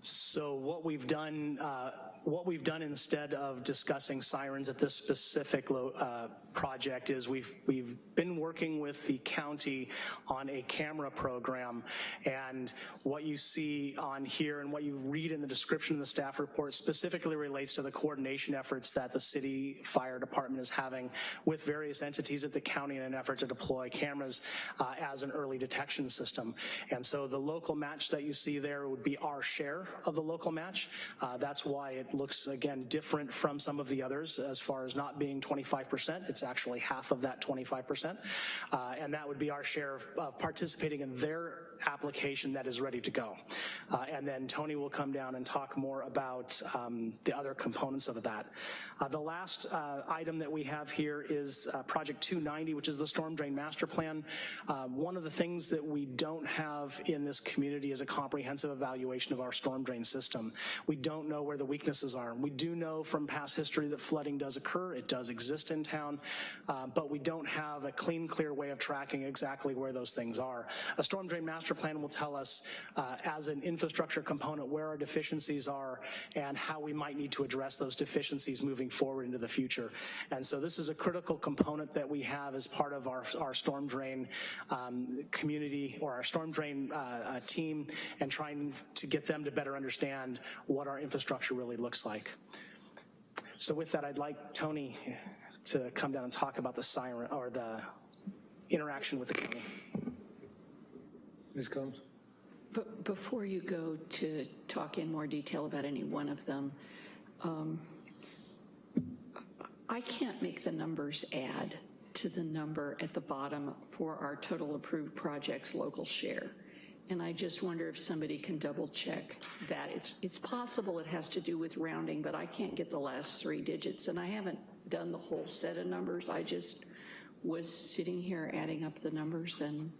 So what we've done, uh, what we've done instead of discussing sirens at this specific uh, project is we've we've been working with the county on a camera program, and what you see on here and what you read in the description of the staff report specifically relates to the coordination efforts that the city fire department is having with various entities at the county in an effort to deploy cameras uh, as an early detection system. And so the local match that you see there would be our share of the local match. Uh, that's why it looks, again, different from some of the others as far as not being 25%. It's actually half of that 25%. Uh, and that would be our share of, of, participating in their application that is ready to go. Uh, and then Tony will come down and talk more about um, the other components of that. Uh, the last uh, item that we have here is uh, Project 290, which is the Storm Drain Master Plan. Um, one of the things that we don't have in this community is a comprehensive evaluation of our storm drain system. We don't know where the weaknesses are. We do know from past history that flooding does occur. It does exist in town, uh, but we don't have a clean, clear way of tracking exactly where those things are. A storm drain master plan will tell us uh, as an infrastructure component where our deficiencies are and how we might need to address those deficiencies moving forward into the future. And so this is a critical component that we have as part of our, our storm drain um, community or our storm drain uh, uh, team and trying to get them to better understand what our infrastructure really looks like. So with that, I'd like Tony to come down and talk about the siren or the interaction with the county. Ms. Combs? But before you go to talk in more detail about any one of them, um, I can't make the numbers add to the number at the bottom for our total approved projects local share. And I just wonder if somebody can double check that. It's, it's possible it has to do with rounding, but I can't get the last three digits. And I haven't done the whole set of numbers. I just was sitting here adding up the numbers and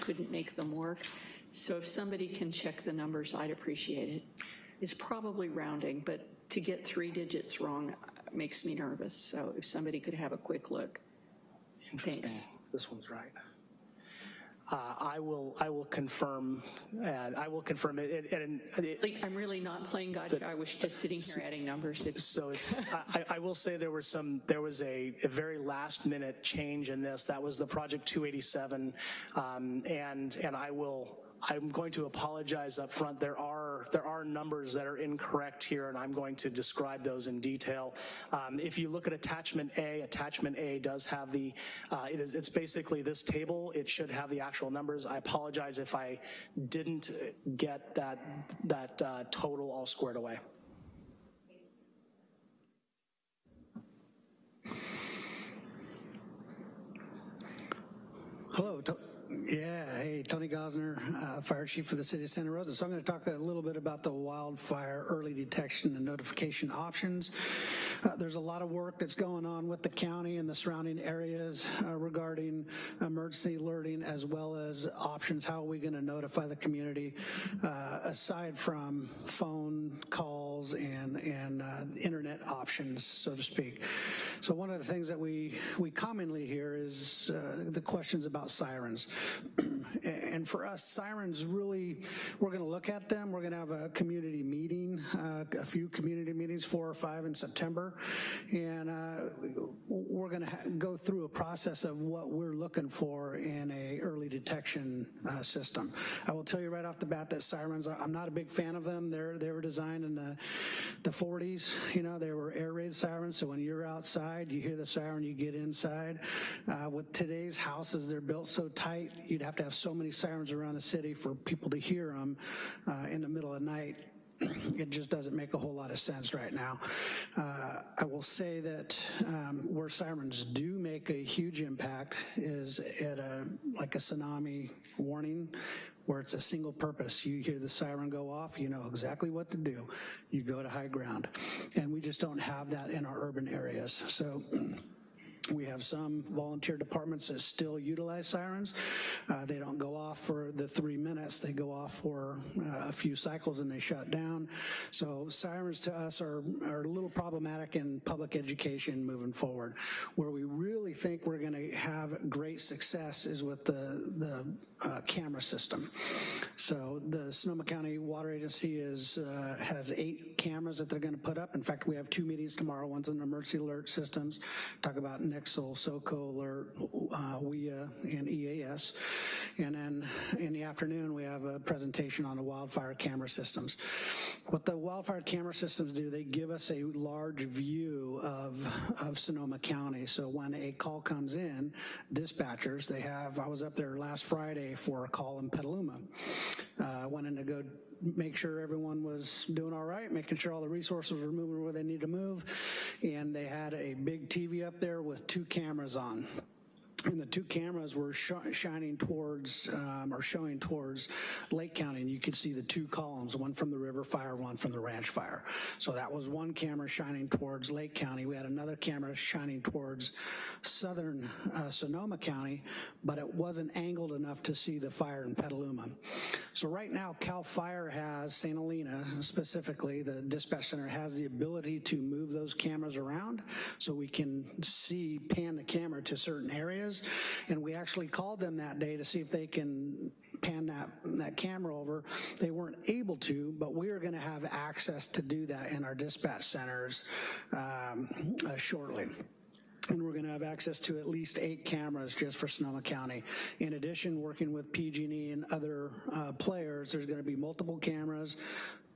couldn't make them work. So if somebody can check the numbers, I'd appreciate it. It's probably rounding, but to get three digits wrong makes me nervous. So if somebody could have a quick look. Thanks. This one's right. Uh, I will I will confirm and I will confirm it. And, it, Like, I'm really not playing gotcha. I was just sitting here adding numbers. It's so it, I, I will say there was some there was a, a, very last minute change in this. That was the project 287, um, and and I will I'm going to apologize up front. There are there are numbers that are incorrect here, and I'm going to describe those in detail. Um, if you look at attachment A, attachment A does have the uh, it is it's basically this table. It should have the actual numbers. I apologize if I didn't get that that uh, total all squared away. Hello, yeah, hey, Tony Gossner, uh, Fire Chief for the City of Santa Rosa. So I'm going to talk a little bit about the wildfire early detection and notification options. Uh, there's a lot of work that's going on with the county and the surrounding areas uh, regarding emergency alerting as well as options. How are we going to notify the community uh, aside from phone calls and, and uh, internet options, so to speak. So one of the things that we, we commonly hear is uh, the questions about sirens. *clears throat* and for us, sirens really, we're going to look at them. We're going to have a community meeting, uh, a few community meetings, four or five in September. And uh, we're going to go through a process of what we're looking for in a early detection uh, system. I will tell you right off the bat that sirens, I'm not a big fan of them. They're, they were designed in the, the 40s. You know, they were air raid sirens. So when you're outside, you hear the siren, you get inside. Uh, with today's houses, they're built so tight, you'd have to have so many sirens around the city for people to hear them uh, in the middle of the night *clears throat* it just doesn't make a whole lot of sense right now. Uh, I will say that um, where sirens do make a huge impact is at a like a tsunami warning where it's a single purpose. You hear the siren go off, you know exactly what to do. You go to high ground. And we just don't have that in our urban areas. So *clears throat* we have some volunteer departments that still utilize sirens. Uh, they don't go off for the three minutes. They go off for uh, a few cycles and they shut down. So sirens to us are, are a little problematic in public education moving forward. Where we really think we're gonna have great success is with the, the uh, camera system. So the Sonoma County Water Agency is, uh, has eight cameras that they're gonna put up. In fact, we have two meetings tomorrow. One's on emergency alert systems, talk about Nixle, SoCo Alert, uh, WIA, and EAS. And then in the afternoon, we have a presentation on the wildfire camera systems. What the wildfire camera systems do, they give us a large view of, of Sonoma County. So when a call comes in, dispatchers, they have, I was up there last Friday for a call in Petaluma. Uh, went in to go make sure everyone was doing all right, making sure all the resources were moving where they need to move. And they had a big TV up there with two cameras on. And the two cameras were sh shining towards um, or showing towards Lake County, and you could see the two columns, one from the river fire, one from the ranch fire. So that was one camera shining towards Lake County. We had another camera shining towards southern uh, Sonoma County, but it wasn't angled enough to see the fire in Petaluma. So right now, CAL FIRE has, St. Helena specifically, the dispatch center has the ability to move those cameras around so we can see, pan the camera to certain areas. And we actually called them that day to see if they can pan that, that camera over. They weren't able to, but we are gonna have access to do that in our dispatch centers um, uh, shortly and we're going to have access to at least eight cameras just for Sonoma County. In addition, working with PG&E and other uh, players, there's going to be multiple cameras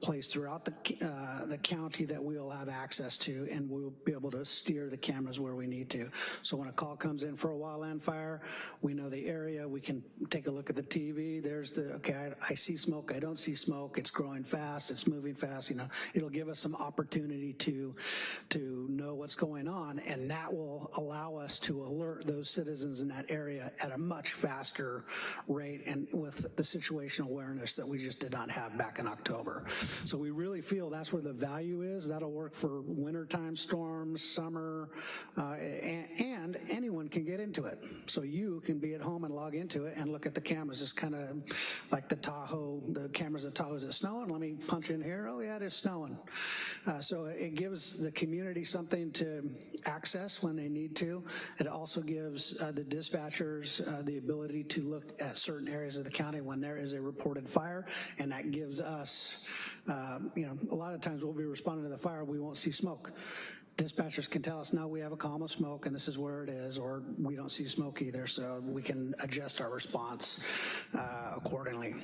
placed throughout the, uh, the county that we'll have access to, and we'll be able to steer the cameras where we need to. So when a call comes in for a wildland fire, we know the area, we can take a look at the TV, there's the, okay, I, I see smoke, I don't see smoke, it's growing fast, it's moving fast, you know, it'll give us some opportunity to, to know what's going on, and that will allow us to alert those citizens in that area at a much faster rate and with the situational awareness that we just did not have back in October. So we really feel that's where the value is. That'll work for wintertime storms, summer, uh, and, and, anyone can get into it. So you can be at home and log into it and look at the cameras. It's kind of like the Tahoe, the cameras at Tahoe. Is it snowing? Let me punch in here. Oh yeah, it is snowing. Uh, so it gives the community something to access when they need to. It also gives uh, the dispatchers uh, the ability to look at certain areas of the county when there is a reported fire, and that gives us um, you know, a lot of times we'll be responding to the fire, we won't see smoke. Dispatchers can tell us, no, we have a column of smoke and this is where it is, or we don't see smoke either, so we can adjust our response uh, accordingly.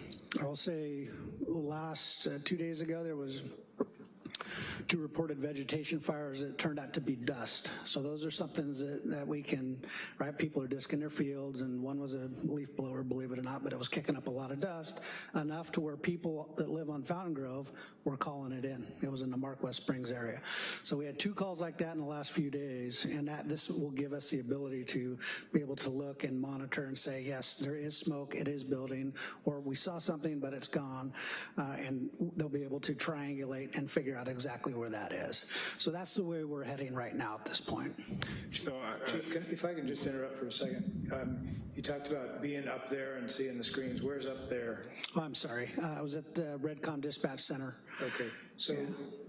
I will say last uh, two days ago, there was two reported vegetation fires that turned out to be dust. So those are something that, that we can, right, people are disking their fields and one was a leaf blower, believe it or not, but it was kicking up a lot of dust, enough to where people that live on Fountain Grove were calling it in. It was in the Mark West Springs area. So we had two calls like that in the last few days and that this will give us the ability to be able to look and monitor and say, yes, there is smoke, it is building, or we saw something but it's gone, uh, and they'll be able to triangulate and figure out exactly where that is. So that's the way we're heading right now at this point. So, uh, Chief, can, if I can just interrupt for a second. Um, you talked about being up there and seeing the screens. Where's up there? Oh, I'm sorry. Uh, I was at the Redcom Dispatch Center. Okay. So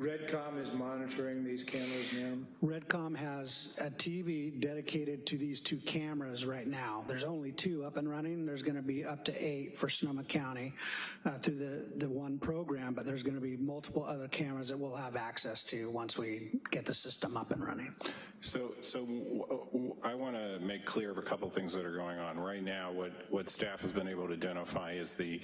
Redcom is monitoring these cameras now? Redcom has a TV dedicated to these two cameras right now. There's only two up and running. There's going to be up to eight for Sonoma County uh, through the, the one program, but there's going to be multiple other cameras that we'll have access to once we get the system up and running. So, so I want to make clear of a couple things that are going on. Right now, what, what staff has been able to identify is the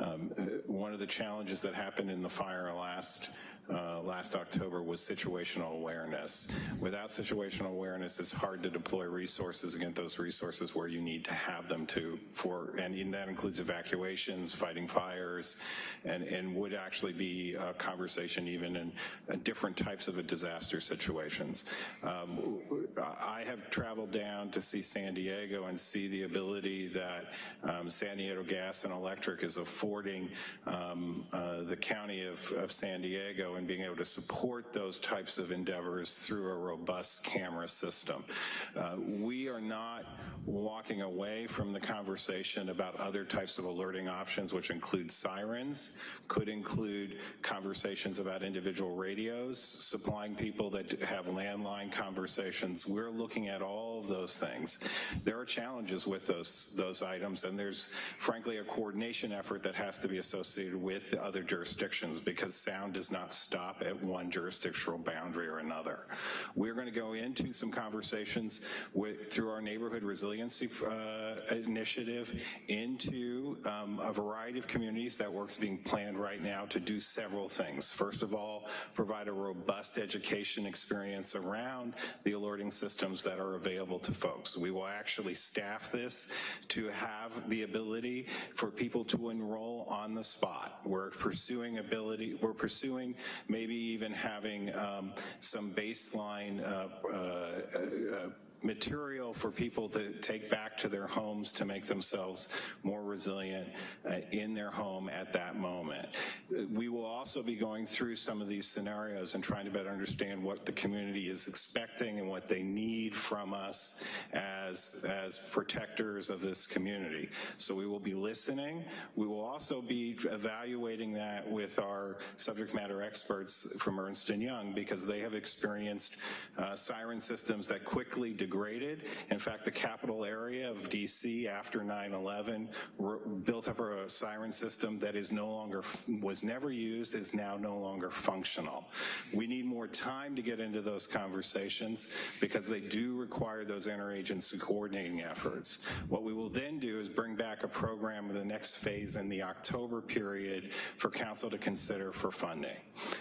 um, uh, one of the challenges that happened in the fire last uh, last October was situational awareness. Without situational awareness, it's hard to deploy resources against those resources where you need to have them to for, and that includes evacuations, fighting fires, and, and would actually be a conversation even in uh, different types of a disaster situations. Um, I have traveled down to see San Diego and see the ability that um, San Diego Gas and Electric is affording um, uh, the county of, of San Diego and being able to support those types of endeavors through a robust camera system. Uh, we are not walking away from the conversation about other types of alerting options, which include sirens, could include conversations about individual radios, supplying people that have landline conversations. We're looking at all of those things. There are challenges with those, those items, and there's frankly a coordination effort that has to be associated with the other jurisdictions because sound does not stop at one jurisdictional boundary or another. We're going to go into some conversations with, through our neighborhood resiliency uh, initiative into um, a variety of communities. That work's being planned right now to do several things. First of all, provide a robust education experience around the alerting systems that are available to folks. We will actually staff this to have the ability for people to enroll on the spot. We're pursuing ability, we're pursuing maybe even having um, some baseline uh, uh, uh, material for people to take back to their homes to make themselves more resilient uh, in their home at that moment. We will also be going through some of these scenarios and trying to better understand what the community is expecting and what they need from us as, as protectors of this community. So we will be listening. We will also be evaluating that with our subject matter experts from Ernst & Young because they have experienced uh, siren systems that quickly degraded. In fact, the capital area of DC after 9-11 built up a siren system that is no longer, was never used, is now no longer functional. We need more time to get into those conversations because they do require those interagency coordinating efforts. What we will then do is bring back a program in the next phase in the October period for council to consider for funding.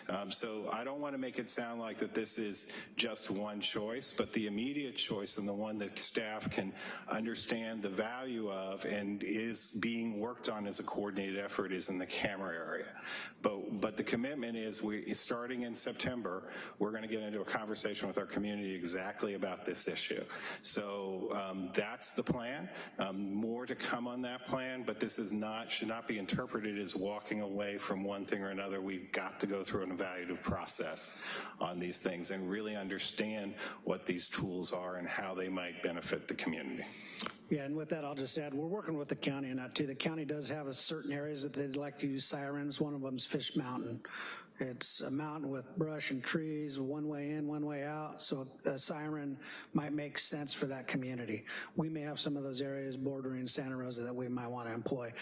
Um, so I don't want to make it sound like that this is just one choice, but the immediate choice and the one that staff can understand the value of and is being worked on as a coordinated effort is in the camera area. But, but the commitment is we, starting in September, we're going to get into a conversation with our community exactly about this issue. So um, that's the plan. Um, more to come on that plan, but this is not, should not be interpreted as walking away from one thing or another. We've got to go through an evaluative process on these things and really understand what these tools are and how they might benefit the community. Yeah, and with that, I'll just add, we're working with the county on that too. The county does have a certain areas that they'd like to use sirens. One of them is Fitch Mountain. It's a mountain with brush and trees, one way in, one way out, so a siren might make sense for that community. We may have some of those areas bordering Santa Rosa that we might want to employ.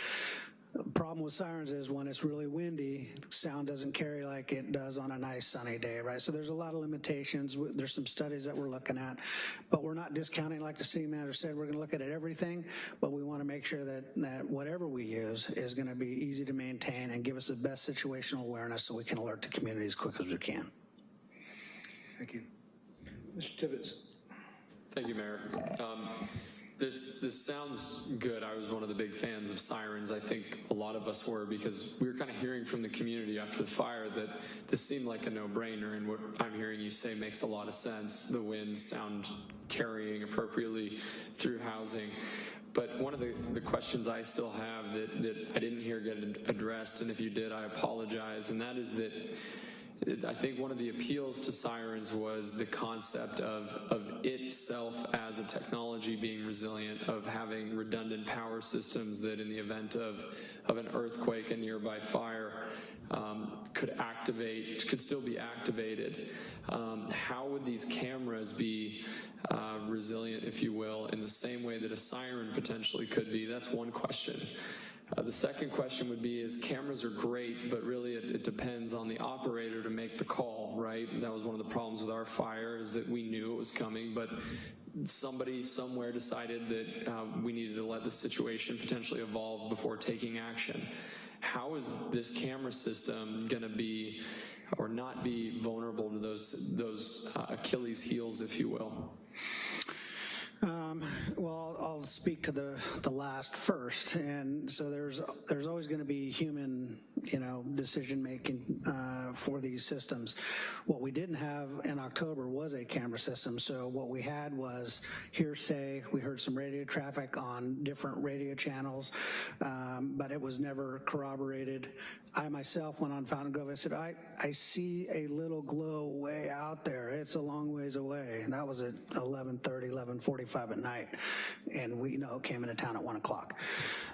The problem with sirens is when it's really windy, sound doesn't carry like it does on a nice sunny day, right? So there's a lot of limitations. There's some studies that we're looking at, but we're not discounting, like the city manager said, we're gonna look at everything, but we wanna make sure that, that whatever we use is gonna be easy to maintain and give us the best situational awareness so we can alert the community as quick as we can. Thank you. Mr. Tibbetts. Thank you, Mayor. Um, this this sounds good. I was one of the big fans of sirens. I think a lot of us were because we were kind of hearing from the community after the fire that this seemed like a no-brainer, and what I'm hearing you say makes a lot of sense. The winds sound carrying appropriately through housing. But one of the, the questions I still have that, that I didn't hear get addressed, and if you did, I apologize, and that is that I think one of the appeals to sirens was the concept of, of itself as a technology being resilient, of having redundant power systems that in the event of, of an earthquake, a nearby fire, um, could activate, could still be activated. Um, how would these cameras be uh, resilient, if you will, in the same way that a siren potentially could be? That's one question. Uh, the second question would be is cameras are great, but really it, it, depends on the operator to make the call, right? That was one of the problems with our fire is that we knew it was coming, but somebody somewhere decided that uh, we needed to let the situation potentially evolve before taking action. How is this camera system going to be or not be vulnerable to those, those uh, Achilles heels, if you will? Um, well, I'll speak to the the last first, and so there's there's always going to be human, you know, decision making uh, for these systems. What we didn't have in October was a camera system, so what we had was hearsay. We heard some radio traffic on different radio channels, um, but it was never corroborated. I myself went on Fountain Grove. I said, I, I see a little glow way out there. It's a long ways away. And that was at 11:30, 11:45 at night, and we know it came into town at one o'clock.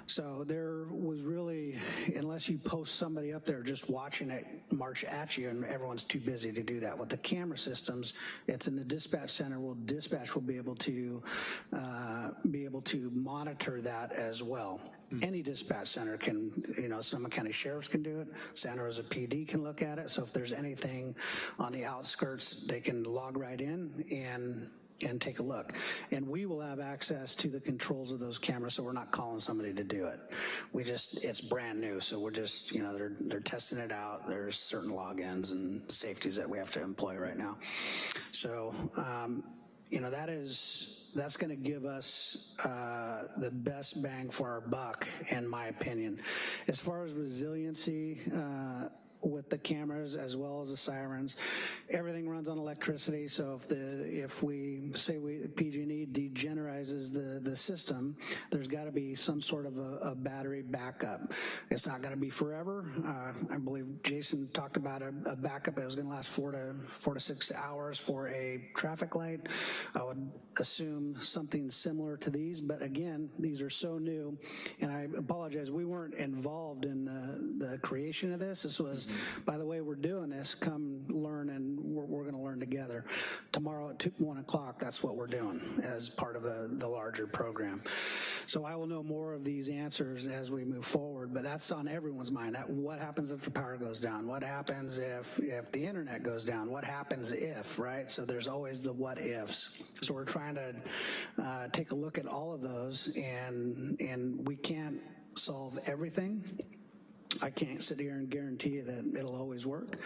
So there was really, unless you post somebody up there just watching it march at you, and everyone's too busy to do that. With the camera systems, it's in the dispatch center. Well, dispatch will be able to uh, be able to monitor that as well. Any dispatch center can, you know, Sonoma County Sheriffs can do it, Santa Rosa PD can look at it, so if there's anything on the outskirts, they can log right in and and take a look. And we will have access to the controls of those cameras, so we're not calling somebody to do it. We just, it's brand new, so we're just, you know, they're, they're testing it out. There's certain logins and safeties that we have to employ right now. So, um, you know, that is, that's going to give us uh, the best bang for our buck, in my opinion. As far as resiliency, uh, with the cameras as well as the sirens. Everything runs on electricity, so if the if we say we PG&E de-energizes the the system, there's got to be some sort of a, a battery backup. It's not going to be forever. Uh, I believe Jason talked about a, a backup. It was going to last four to four to six hours for a traffic light. I would assume something similar to these, but again, these are so new, and I apologize. We weren't involved in the the creation of this. This was, by the way, we're doing this. Come learn, and we're, we're going to learn together. Tomorrow at two, one o'clock, that's what we're doing as part of a, the larger program. So I will know more of these answers as we move forward, but that's on everyone's mind. What happens if the power goes down? What happens if, if the internet goes down? What happens if, right? So there's always the what ifs. So we're trying to uh, take a look at all of those and, and we can't solve everything. I can't sit here and guarantee you that it'll always work.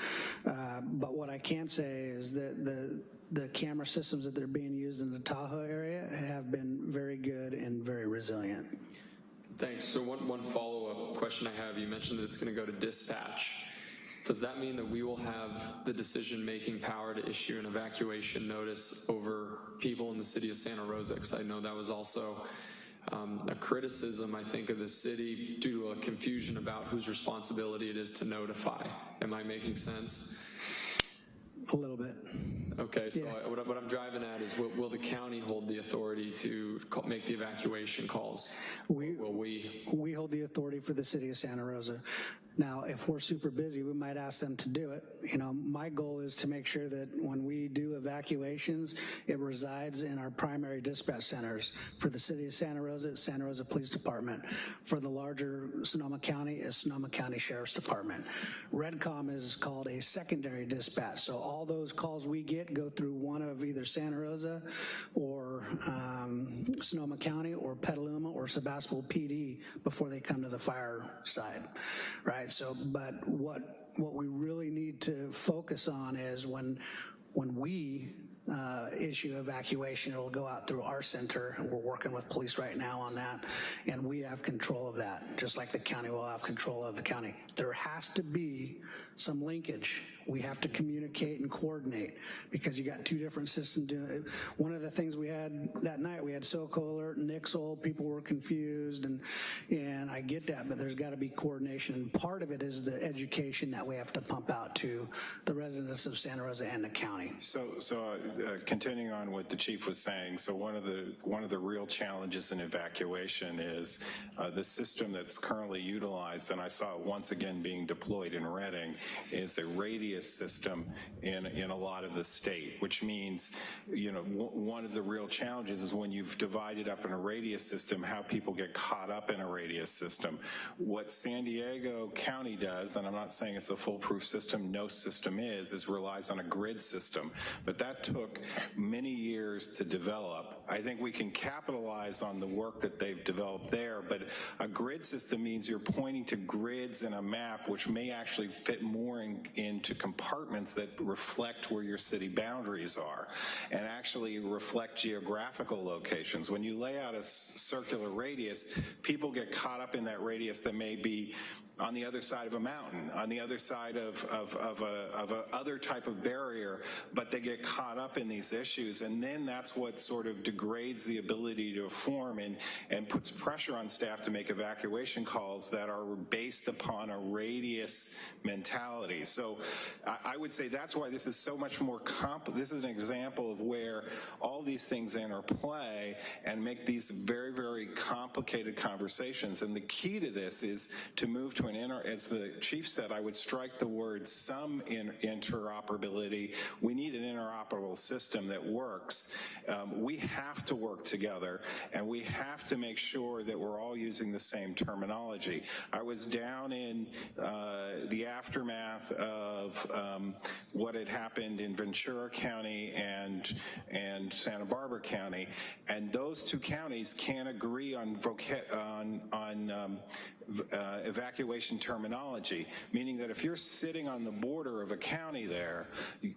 Uh, but what I can say is that the the camera systems that they're being used in the Tahoe area have been very good and very resilient. Thanks. So one, one follow-up question I have, you mentioned that it's going to go to dispatch. Does that mean that we will have the decision-making power to issue an evacuation notice over people in the city of Santa Rosa? Because I know that was also um, a criticism, I think, of the city due to a confusion about whose responsibility it is to notify. Am I making sense? A little bit. Okay, so I, what, I- what I'm driving at is will, will the county hold the authority to call, make the evacuation calls? We, will we? We hold the authority for the city of Santa Rosa. Now, if we're super busy, we might ask them to do it. You know, my goal is to make sure that when we do evacuations, it resides in our primary dispatch centers. For the city of Santa Rosa, it's Santa Rosa Police Department. For the larger Sonoma County, it's Sonoma County Sheriff's Department. Redcom is called a secondary dispatch. So all those calls we get go through one of either Santa Rosa or um, Sonoma County or Petaluma or Sebastopol PD before they come to the fire side, right? So, but what what we really need to focus on is when when we uh, issue evacuation, it'll go out through our center. We're working with police right now on that, and we have control of that, just like the county will have control of the county. There has to be some linkage. We have to communicate and coordinate because you got two different systems doing it. One of the things we had that night, we had SoCo Alert and Nixle, people were confused, and, and I get that, but there's got to be coordination. Part of it is the education that we have to pump out to the residents of Santa Rosa and the county. So, so uh, uh, continuing on what the chief was saying, so one of the one of the real challenges in evacuation is uh, the system that's currently utilized, and I saw it once again being deployed in Redding, is a radius system in in a lot of the state, which means, you know, one of the real challenges is when you've divided up in a radius system, how people get caught up in a radius system. What San Diego County does, and I'm not saying it's a foolproof system, no system is, is relies on a grid system, but that took many years to develop. I think we can capitalize on the work that they've developed there, but a grid system means you're pointing to grids in a map which may actually fit more in, into compartments that reflect where your city boundaries are and actually reflect geographical locations. When you lay out a circular radius, people get caught up in that radius that may be on the other side of a mountain, on the other side of, of, of, a, of a other type of barrier, but they get caught up in these issues. And then that's what sort of degrades the ability to form and, and puts pressure on staff to make evacuation calls that are based upon a radius mentality. So I, I would say that's why this is so much more comp, this is an example of where all these things interplay and make these very, very complicated conversations. And the key to this is to move to inter, as the chief said, I would strike the word some in, interoperability. We need an interoperable system that works. Um, we have to work together and we have to make sure that we're all using the same terminology. I was down in uh, the aftermath of um, what had happened in Ventura County and, and Santa Barbara County, and those two counties can't agree on, on, on um, uh, evacuation terminology, meaning that if you're sitting on the border of a county there,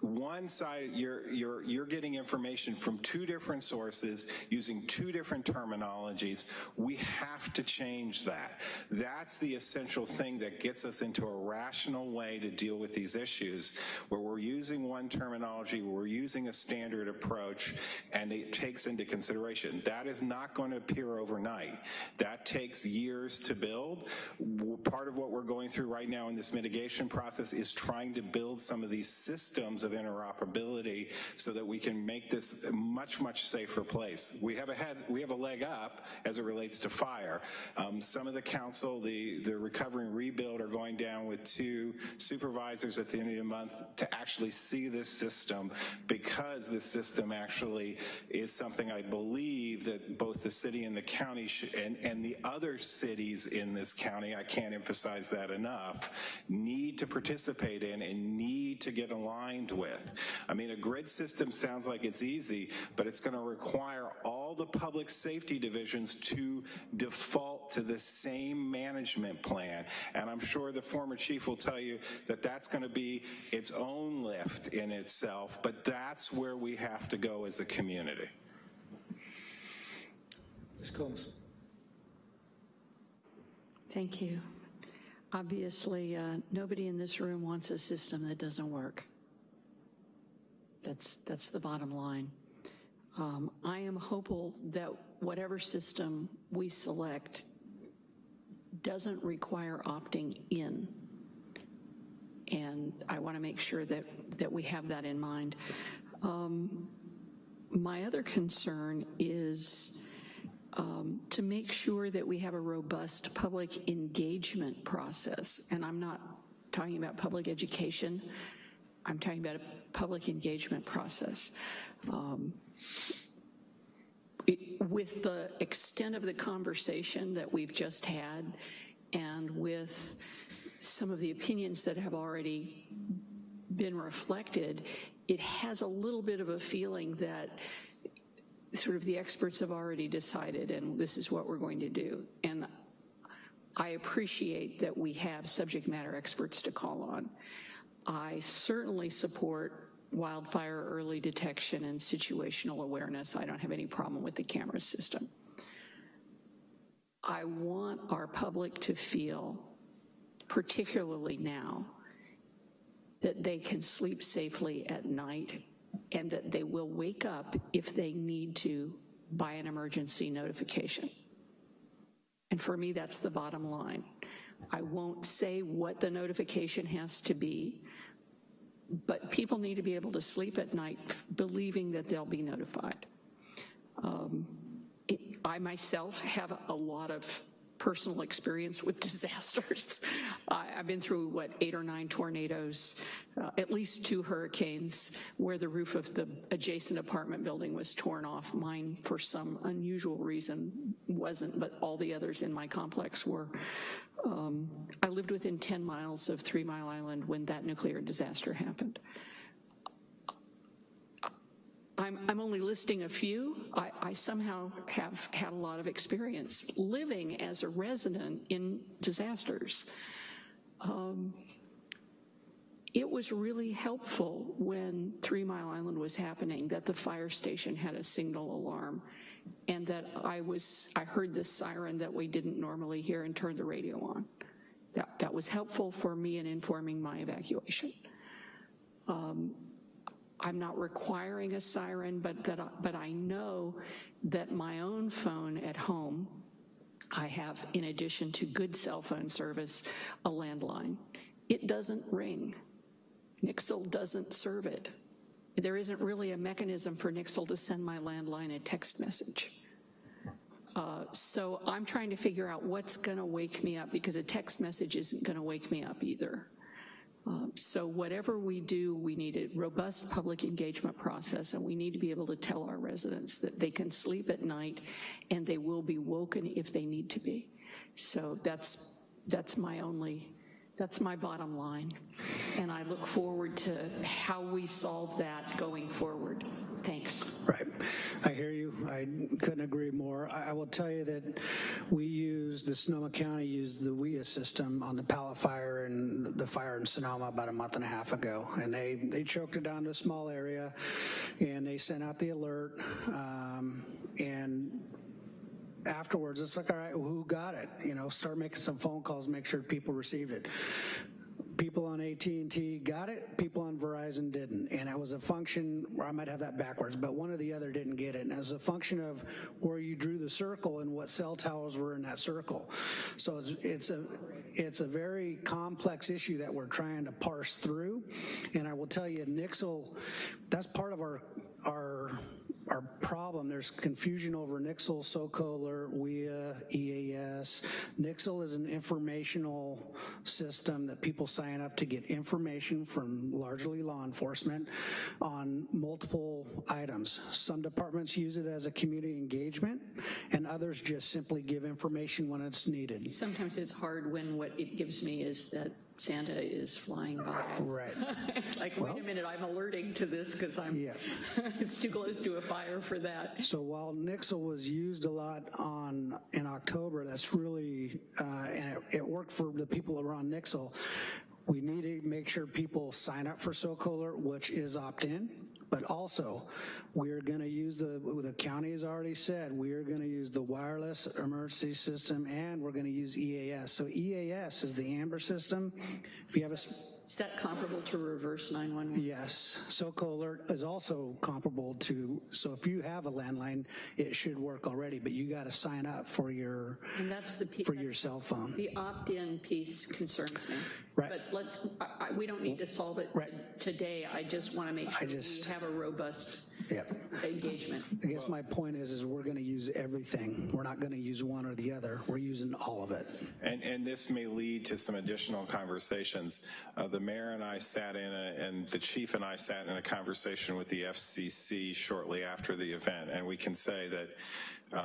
one side, you're, you're, you're getting information from two different sources using two different terminologies. We have to change that. That's the essential thing that gets us into a rational way to deal with these issues, where we're using one terminology, we're using a standard approach, and it takes into consideration. That is not going to appear overnight. That takes years to build. Part of what we're going through right now in this mitigation process is trying to build some of these systems of interoperability so that we can make this a much, much safer place. We have a head, we have a leg up as it relates to fire. Um, some of the council, the, the recovery and rebuild are going down with two supervisors at the end of the month to actually see this system because this system actually is something I believe that both the city and the county and, and the other cities in this county, I can't emphasize that enough, need to participate in and need to get aligned with. I mean, a grid system sounds like it's easy, but it's gonna require all the public safety divisions to default to the same management plan. And I'm sure the former chief will tell you that that's gonna be its own lift in itself, but that's where we have to go as a community. Ms. Combs. Thank you. Obviously, uh, nobody in this room wants a system that doesn't work. That's, that's the bottom line. Um, I am hopeful that whatever system we select doesn't require opting in. And I want to make sure that, that we have that in mind. Um, my other concern is um, to make sure that we have a robust public engagement process. And I'm not talking about public education, I'm talking about a public engagement process. Um, it, with the extent of the conversation that we've just had and with some of the opinions that have already been reflected, it has a little bit of a feeling that sort of the experts have already decided and this is what we're going to do. And I appreciate that we have subject matter experts to call on. I certainly support wildfire early detection and situational awareness. I don't have any problem with the camera system. I want our public to feel, particularly now, that they can sleep safely at night and that they will wake up if they need to by an emergency notification. And for me, that's the bottom line. I won't say what the notification has to be, but people need to be able to sleep at night believing that they'll be notified. Um, it, I myself have a lot of personal experience with *laughs* disasters. I, have been through, what, eight or nine tornadoes, uh, at least two hurricanes where the roof of the adjacent apartment building was torn off. Mine, for some unusual reason, wasn't, but all the others in my complex were. Um, I lived within 10 miles of Three Mile Island when that nuclear disaster happened. I'm, I'm only listing a few. I, I somehow have had a lot of experience living as a resident in disasters. Um, it was really helpful when Three Mile Island was happening that the fire station had a signal alarm and that I was, I heard this siren that we didn't normally hear and turned the radio on. That, that was helpful for me in informing my evacuation. Um, I'm not requiring a siren, but, that, but I know that my own phone at home, I have, in addition to good cell phone service, a landline. It doesn't ring. Nixle doesn't serve it. There isn't really a mechanism for Nixle to send my landline a text message. Uh, so I'm trying to figure out what's gonna wake me up because a text message isn't gonna wake me up either. Um, so whatever we do, we need a robust public engagement process and we need to be able to tell our residents that they can sleep at night and they will be woken if they need to be. So that's, that's my only, that's my bottom line. And I look forward to how we solve that going forward. Thanks. Right. I hear you. I couldn't agree more. I, I will tell you that we used, the Sonoma County used the WEA system on the pallet fire and the fire in Sonoma about a month and a half ago. And they, they choked it down to a small area and they sent out the alert. Um, and afterwards, it's like, all right, who got it? You know, start making some phone calls, make sure people received it. People on AT&T got it, people on Verizon didn't. And it was a function, or I might have that backwards, but one or the other didn't get it. And was a function of where you drew the circle and what cell towers were in that circle. So it's, it's a, it's a very complex issue that we're trying to parse through. And I will tell you, Nixle, that's part of our, our our problem. There's confusion over Nixle, SOCOLR, WEA, EAS. Nixle is an informational system that people sign up to get information from largely law enforcement on multiple items. Some departments use it as a community engagement and others just simply give information when it's needed. Sometimes it's hard when what it gives me is that Santa is flying by. Right. *laughs* It's like, wait a minute, I'm alerting to this because I'm, Yeah. *laughs* it's too close to a fire for that. So while Nixle was used a lot on, in October, that's really, uh, and it, it worked for the people around Nixle, we need to make sure people sign up for SoCo Alert, which is opt-in, but also we're gonna use the, the county has already said, we are gonna use the wireless emergency system and we're gonna use EAS. So EAS is the Amber system. If you have a, Is that comparable to reverse 911? Yes, SoCo Alert is also comparable to, so if you have a landline, it should work already, but you gotta sign up for your, And that's the. pe- for your cell phone. The opt-in piece concerns me. Right. But let's, I, I, we don't need to solve it today. I just want to make sure we just- have a robust Yep. engagement. I guess my point is, is we're gonna use everything. We're not gonna use one or the other. We're using all of it. And, and this may lead to some additional conversations. Uh, the mayor and I sat in, a, and the chief and I sat in a conversation with the FCC shortly after the event, and we can say that, uh,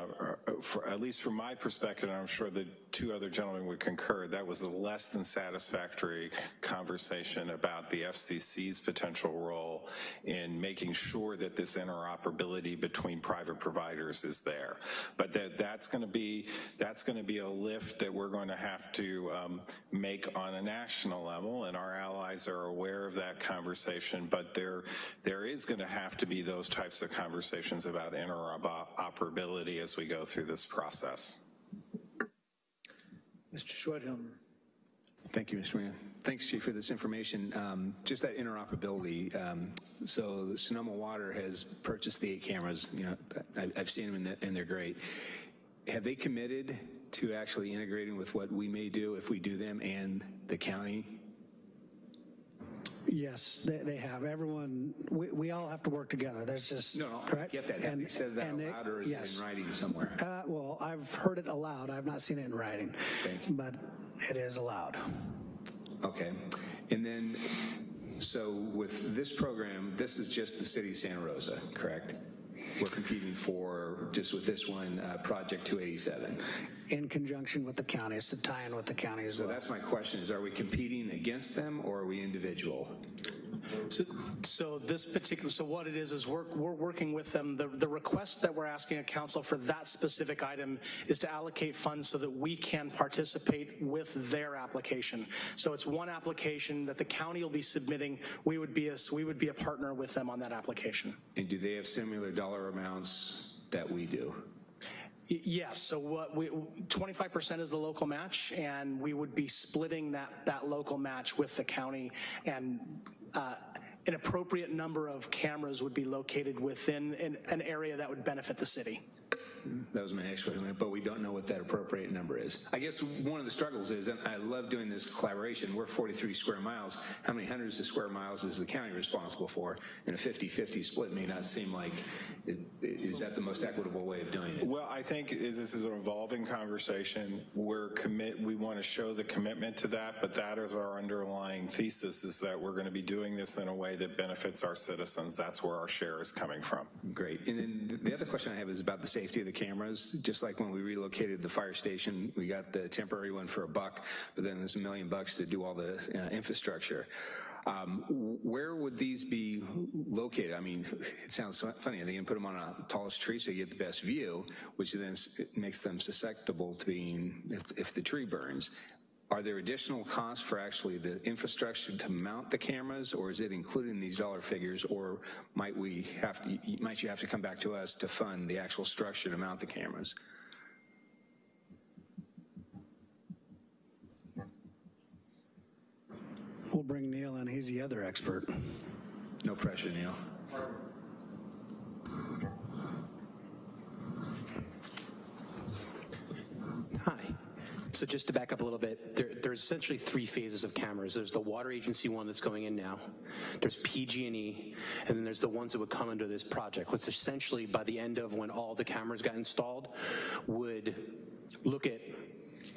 for, at least from my perspective, and I'm sure the two other gentlemen would concur, that was a less than satisfactory conversation about the FCC's potential role in making sure that this interoperability between private providers is there. But that, that's going to be that's to be a lift that we're going to have to um, make on a national level, and our allies are aware of that conversation. But there there is going to have to be those types of conversations about interoperability as we go through this process. Mr. Schwedhelm. Thank you, Mr. Mayor. Thanks, Chief, for this information. Um, just that interoperability. Um, so Sonoma Water has purchased the eight cameras. You know, I, I've seen them and they're- and they're great. Have they committed to actually integrating with what we may do if we do them and the county? Yes, they, they have. Everyone, we, we all have to work together. There's just. No, no, I get that. Have And- you said that and they- aloud or is yes. it in writing somewhere? Uh, well, I've heard it aloud. I've not seen it in writing. Thank you. But it is allowed. Okay. And then, so with this program, this is just the city of Santa Rosa, correct? We're competing for, just with this one, uh, Project 287. In conjunction with the counties, to tie in with the counties. So well. that's my question, is are we competing against them or are we individual? So, so this particular, so what it is, is we're, we're working with them. The, the request that we're asking of council for that specific item is to allocate funds so that we can participate with their application. So it's one application that the county will be submitting. We would be a, we would be a partner with them on that application. And do they have similar dollar amounts that we do? Yes, so what we, 25% is the local match, and we would be splitting that, that local match with the county, and uh, an appropriate number of cameras would be located within an, an area that would benefit the city. That was my next question, but we don't know what that appropriate number is. I guess one of the struggles is, and I love doing this collaboration, we're 43 square miles. How many hundreds of square miles is the county responsible for? And a 50-50 split may not seem like, it- is that the most equitable way of doing it? Well, I think is- this is an evolving conversation. We're commit, we want to show the commitment to that, but that is our underlying thesis is that we're going to be doing this in a way that benefits our citizens. That's where our share is coming from. Great. And then the other question I have is about the safety of the cameras, just like when we relocated the fire station, we got the temporary one for a buck, but then there's a million bucks to do all the uh, infrastructure. Um, where would these be located? I mean, it sounds funny. They to put them on a tallest tree so you get the best view, which then makes them susceptible to being, if, if the tree burns? Are there additional costs for actually the infrastructure to mount the cameras, or is it included in these dollar figures, or might we have to, might you have to come back to us to fund the actual structure to mount the cameras? We'll bring Neil in. He's the other expert. No pressure, Neil. So just to back up a little bit, there, there's essentially three phases of cameras. There's the water agency one that's going in now. There's PG&E, and then there's the ones that would come under this project, which essentially by the end of when all the cameras got installed would look at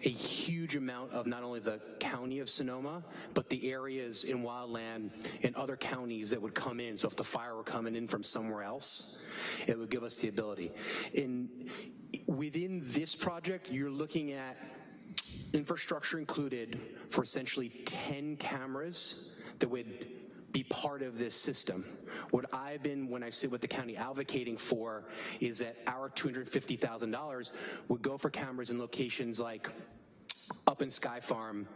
a huge amount of not only the county of Sonoma, but the areas in wildland and other counties that would come in. So if the fire were coming in from somewhere else, it would give us the ability. In within this project, you're looking at infrastructure included for essentially 10 cameras that would be part of this system. What I've been, when I sit with the county advocating for, is that our $250,000 would go for cameras in locations like up in Sky Farm,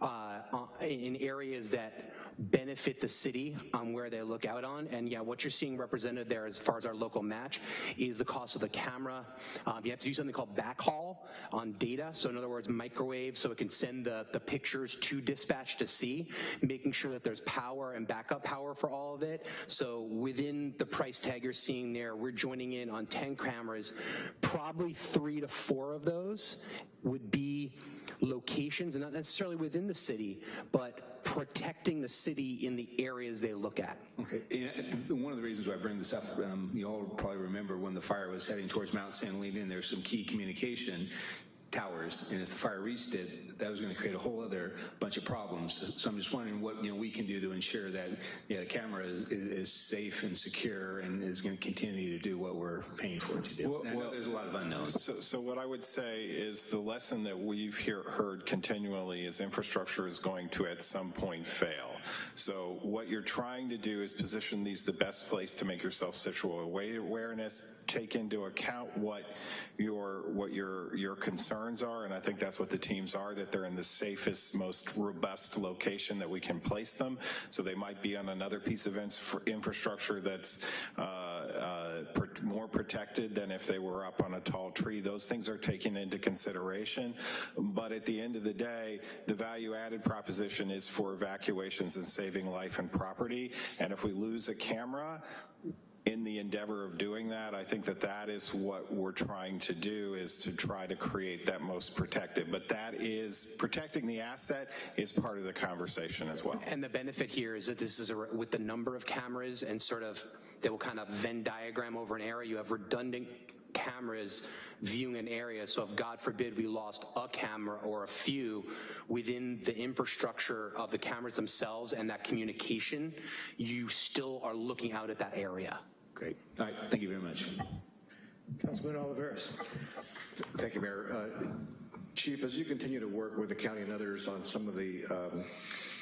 uh, in areas that benefit the city on where they look out on. And yeah, what you're seeing represented there as far as our local match is the cost of the camera. Um, you have to do something called backhaul on data. So in other words, microwave so it can send the, the pictures to dispatch to see, making sure that there's power and backup power for all of it. So within the price tag you're seeing there, we're joining in on 10 cameras. Probably three to four of those would be locations, and not necessarily within the city, but protecting the city in the areas they look at. Okay, and one of the reasons why I bring this up, um, you all probably remember when the fire was heading towards Mount San Leandro, there's some key communication towers, and if the fire reached it, that was going to create a whole other bunch of problems. So I'm just wondering what you know we can do to ensure that the camera is, is, is safe and secure and is going to continue to do what we're paying for it to do. Well, well, there's a lot of unknowns. So, so what I would say is the lesson that we've hear, heard continually is infrastructure is going to at some point fail. So what you're trying to do is position these the best place to make yourself situate awareness, take into account what your what your your concerns are, and I think that's what the teams are, that they're in the safest, most robust location that we can place them. So they might be on another piece of infrastructure that's uh, uh, more protected than if they were up on a tall tree. Those things are taken into consideration. But at the end of the day, the value added proposition is for evacuations and saving life and property. And if we lose a camera, in the endeavor of doing that, I think that that is what we're trying to do is to try to create that most protective. But that is, protecting the asset is part of the conversation as well. And the benefit here is that this is a, with the number of cameras and sort of, they will kind of Venn diagram over an area, you have redundant cameras viewing an area. So if God forbid we lost a camera or a few within the infrastructure of the cameras themselves and that communication, you still are looking out at that area. Great. All right. Thank you very much. Councilman Olivares. Thank you, Mayor. Uh, Chief, as you continue to work with the county and others on some of the, um,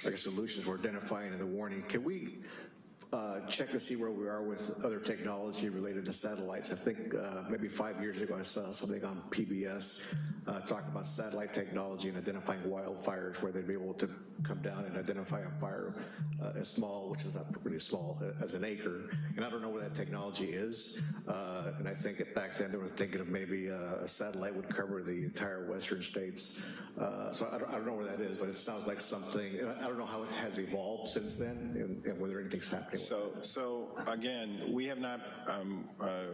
I guess, solutions we're identifying in the warning, can we uh, check to see where we are with other technology related to satellites. I think uh, maybe five years ago I saw something on PBS uh, talking about satellite technology and identifying wildfires where they'd be able to come down and identify a fire uh, as small, which is not really small, uh, as an acre. And I don't know where that technology is. Uh, and I think back then they were thinking of maybe a satellite would cover the entire western states. so I don't, I don't, know where that is, but it sounds like something, I don't know how it has evolved since then and, and whether anything's happening so, so again, we have not, um, uh,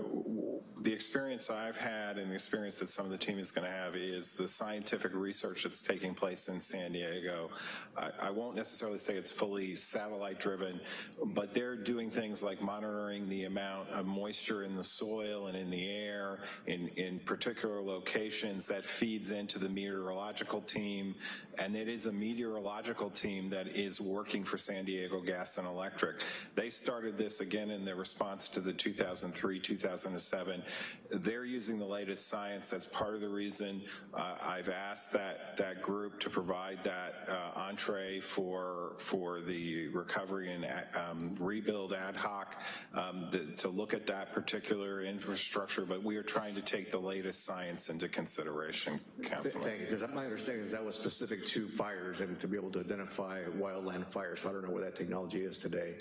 the experience I've had and the experience that some of the team is going to have is the scientific research that's taking place in San Diego. I, I won't necessarily say it's fully satellite driven, but they're doing things like monitoring the amount of moisture in the soil and in the air in, in particular locations that feeds into the meteorological team. And it is a meteorological team that is working for San Diego Gas and Electric They started this again in their response to the 2003, 2007. They're using the latest science. That's part of the reason uh, I've asked that, that group to provide that uh, entree for, for the recovery and um, rebuild ad hoc um, the, to look at that particular infrastructure, but we are trying to take the latest science into consideration, Councilman. Thank you, because my understanding is that was specific to fires and to be able to identify wildland fires. So I don't know where that technology is today.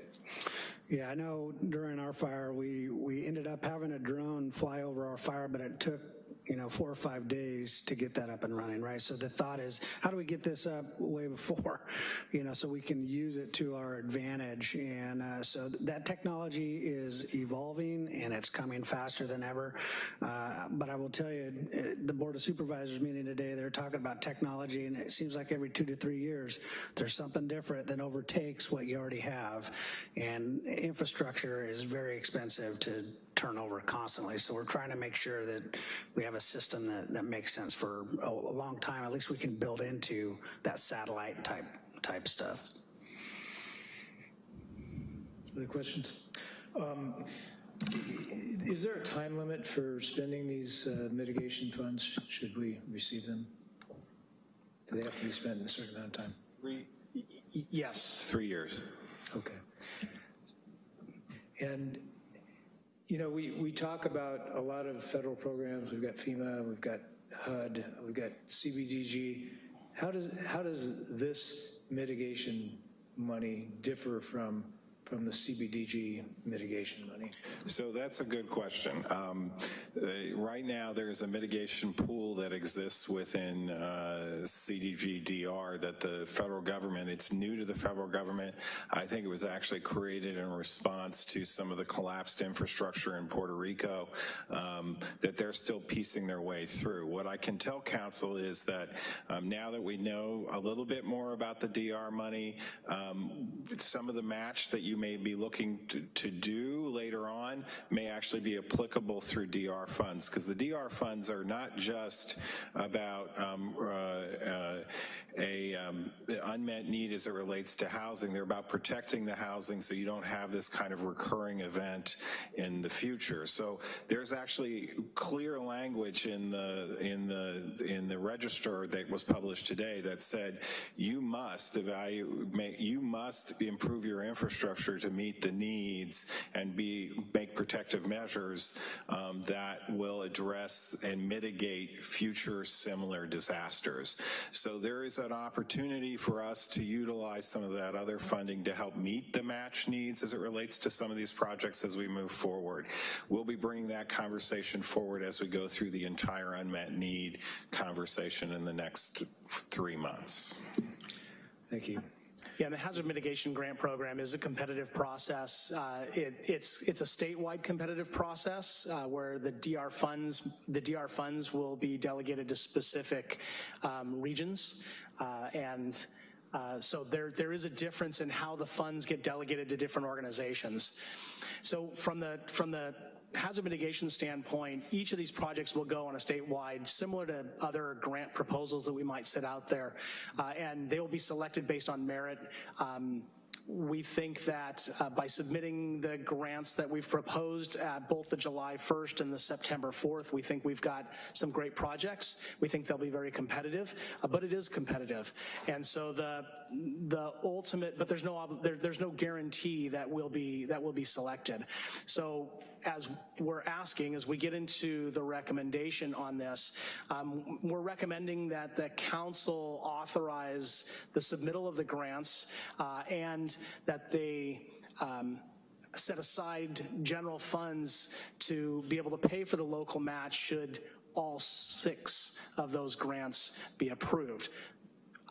Yeah, I know during our fire, we, we ended up having a drone fly over our fire, but it took you know, four or five days to get that up and running, right? So the thought is, how do we get this up way before, *laughs* you know, so we can use it to our advantage? And uh, so that technology is evolving and it's coming faster than ever. Uh, but I will tell you, uh, the Board of Supervisors meeting today, they're talking about technology and it seems like every two to three years, there's something different that overtakes what you already have. And infrastructure is very expensive to turnover constantly. So we're trying to make sure that we have a system that, that makes sense for a, a long time. At least we can build into that satellite type type stuff. Other questions? Um, is there a time limit for spending these uh, mitigation funds? Should we receive them? Do they have to be spent in a certain amount of time? Three. Yes. Three years. Okay. And you know, we, we talk about a lot of federal programs. We've got FEMA, we've got HUD, we've got CBDG. How does, how does this mitigation money differ from from the CBDG mitigation money? So that's a good question. Um, uh, right now, there's a mitigation pool that exists within uh, CDG DR that the federal government, it's new to the federal government. I think it was actually created in response to some of the collapsed infrastructure in Puerto Rico um, that they're still piecing their way through. What I can tell council is that um, now that we know a little bit more about the DR money, um, some of the match that you may be looking to, to do later on may actually be applicable through DR funds because the DR funds are not just about um, uh, uh, a um, unmet need as it relates to housing. They're about protecting the housing so you don't have this kind of recurring event in the future. So there's actually clear language in the in the in the register that was published today that said you must evaluate you must improve your infrastructure to meet the needs and be make protective measures um, that will address and mitigate future similar disasters. So there is an opportunity for us to utilize some of that other funding to help meet the match needs as it relates to some of these projects as we move forward. We'll be bringing that conversation forward as we go through the entire unmet need conversation in the next three months. Thank you. Yeah, the hazard mitigation grant program is a competitive process. Uh, it, it's it's a statewide competitive process uh, where the DR funds the DR funds will be delegated to specific um, regions, uh, and uh, so there there is a difference in how the funds get delegated to different organizations. So from the from the hazard mitigation standpoint, each of these projects will go on a statewide, similar to other grant proposals that we might set out there, uh, and they will be selected based on merit. Um, we think that uh, by submitting the grants that we've proposed at both the July 1st and the September 4th, we think we've got some great projects. We think they'll be very competitive, uh, but it is competitive. And so the the ultimate, but there's no there, there's no guarantee that will be that will be selected. So as we're asking, as we get into the recommendation on this, um, we're recommending that the council authorize the submittal of the grants uh, and that they um, set aside general funds to be able to pay for the local match should all six of those grants be approved.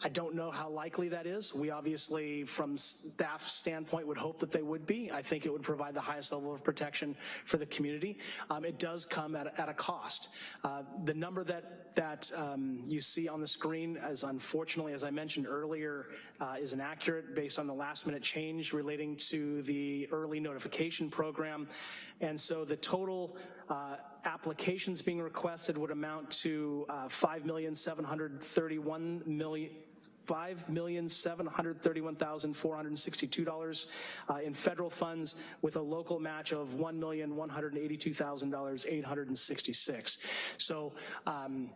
I don't know how likely that is. We obviously, from staff standpoint, would hope that they would be. I think it would provide the highest level of protection for the community. Um, it does come at, at a cost. Uh, the number that that um, you see on the screen, as unfortunately, as I mentioned earlier, uh, is inaccurate based on the last minute change relating to the early notification program. And so the total uh, applications being requested would amount to uh, 5,731 million $5,731,462 uh, in federal funds with a local match of 1,182,866. So, um,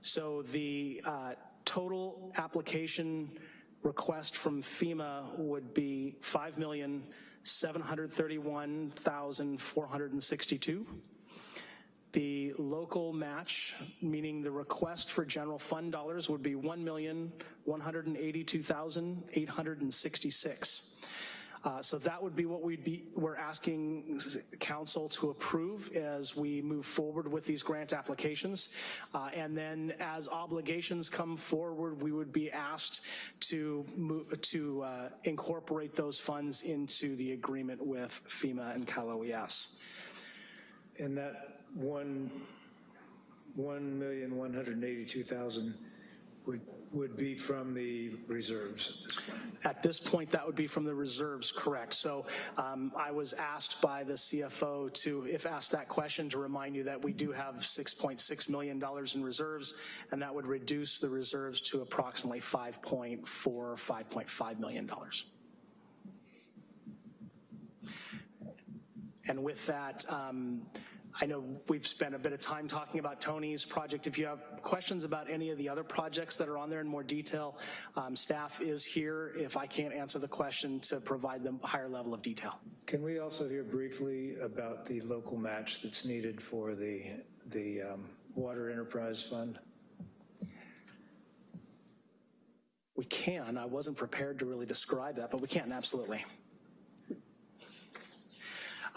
so the uh, total application request from FEMA would be $5,731,462. The local match, meaning the request for general fund dollars, would be 1,182,866. Uh, so that would be what we'd be, we're asking council to approve as we move forward with these grant applications. Uh, and then as obligations come forward, we would be asked to move, to uh, incorporate those funds into the agreement with FEMA and Cal OES. And that one, one million, one hundred eighty-two thousand would, would be from the reserves at this point. At this point, that would be from the reserves, correct. So um, I was asked by the CFO to, if asked that question, to remind you that we do have $6.6 million in reserves, and that would reduce the reserves to approximately 5.4, $5.5 million. And with that, um, I know we've spent a bit of time talking about Tony's project. If you have questions about any of the other projects that are on there in more detail, um, staff is here if I can't answer the question to provide them a higher level of detail. Can we also hear briefly about the local match that's needed for the, the um, Water Enterprise Fund? We can. I wasn't prepared to really describe that, but we can, absolutely.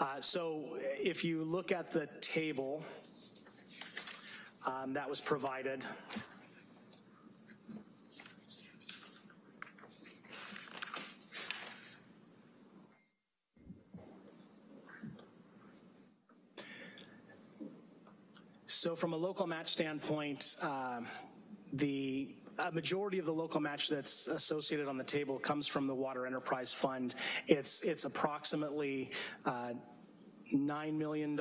Uh, so if you look at the table um, that was provided, So from a local match standpoint, um, the a majority of the local match that's associated on the table comes from the Water Enterprise Fund. It's, it's approximately uh, $9 million.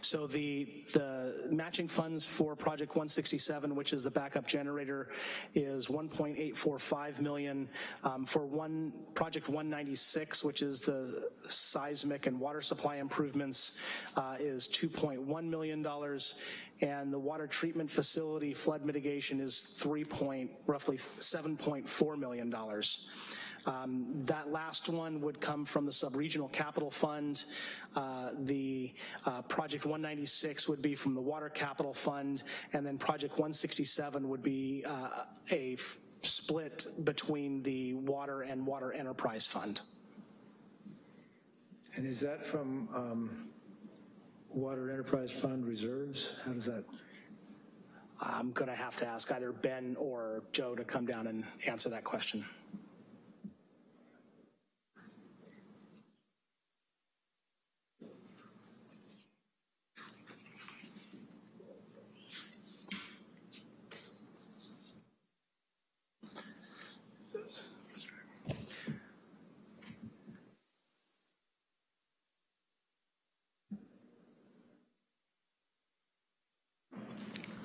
So the, the matching funds for Project 167, which is the backup generator, is 1.845 million. Um, for one Project 196, which is the seismic and water supply improvements, uh, is 2.1 million dollars, and the water treatment facility flood mitigation is 3 point, roughly 7.4 million dollars. Um, that last one would come from the sub-regional capital fund. Uh, the uh, project 196 would be from the water capital fund, and then project 167 would be uh, a split between the water and water enterprise fund. And is that from um, Water Enterprise Fund reserves? How does that? I'm going to have to ask either Ben or Joe to come down and answer that question.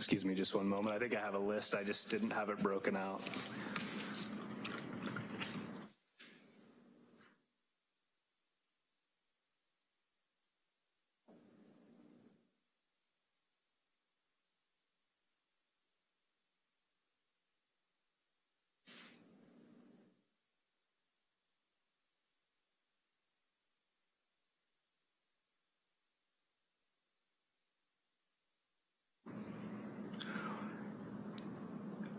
Excuse me just one moment. I think I have a list. I just didn't have it broken out.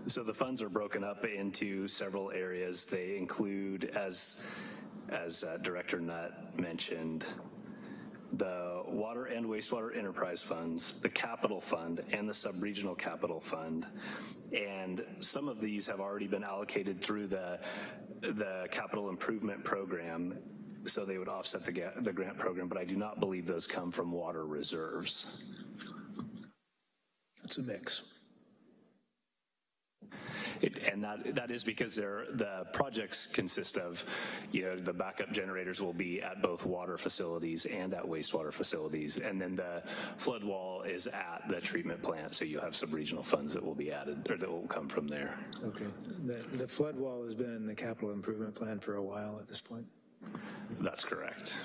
So the funds are broken up into several areas. They include, as, as uh, Director Nutt mentioned, the water and wastewater enterprise funds, the capital fund, and the sub-regional capital fund. And some of these have already been allocated through the, the capital improvement program, so they would offset the, the grant program, but I do not believe those come from water reserves. It's a mix. It, and that that is because the projects consist of, you know, the backup generators will be at both water facilities and at wastewater facilities, and then the flood wall is at the treatment plant. So you have some regional funds that will be added or that will come from there. Okay. The, the flood wall has been in the capital improvement plan for a while at this point. That's correct.